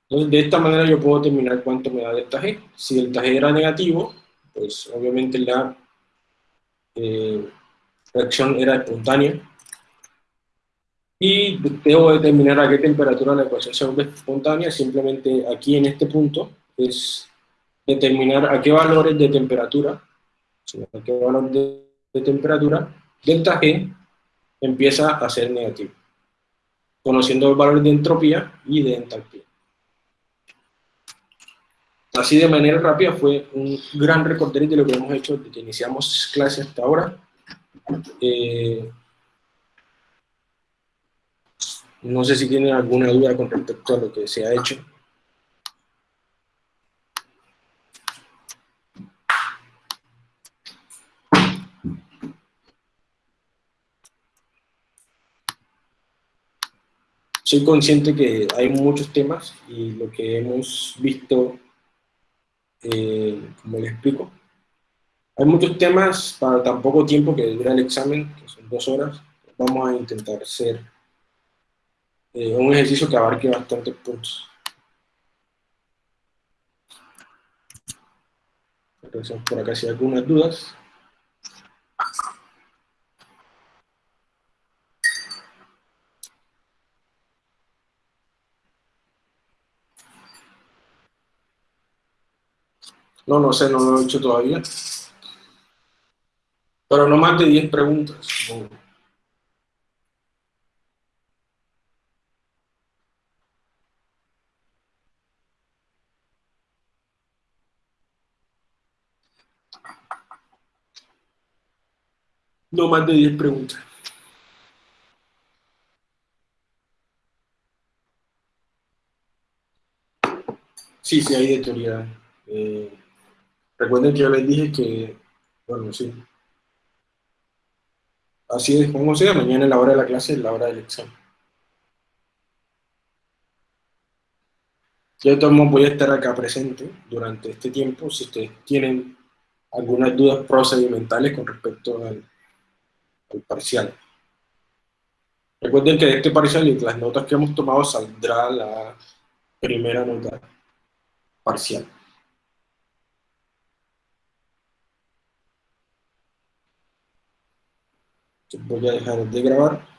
De esta manera yo puedo determinar cuánto me da delta G. Si delta G era negativo, pues obviamente la eh, reacción era espontánea. Y debo determinar a qué temperatura la ecuación se vuelve espontánea, simplemente aquí en este punto es determinar a qué valores de temperatura, a qué valor de, de temperatura, delta G empieza a ser negativo conociendo el valor de entropía y de entalpía. Así de manera rápida fue un gran recorder de lo que hemos hecho desde que iniciamos clase hasta ahora. Eh, no sé si tienen alguna duda con respecto a lo que se ha hecho. Soy consciente que hay muchos temas y lo que hemos visto, eh, como les explico, hay muchos temas para tan poco tiempo que dura el examen, que son dos horas. Vamos a intentar hacer eh, un ejercicio que abarque bastantes puntos. Por acá si hay algunas dudas. No, no sé, no lo he hecho todavía. Pero no más de 10 preguntas. No más de 10 preguntas. Sí, sí, hay de teoría. Eh, Recuerden que yo les dije que, bueno, sí. así es como sea, mañana es la hora de la clase es la hora del examen. Yo todos voy a estar acá presente durante este tiempo si ustedes tienen algunas dudas procedimentales con respecto al, al parcial. Recuerden que este parcial y de las notas que hemos tomado saldrá la primera nota parcial. Voy a dejar de grabar.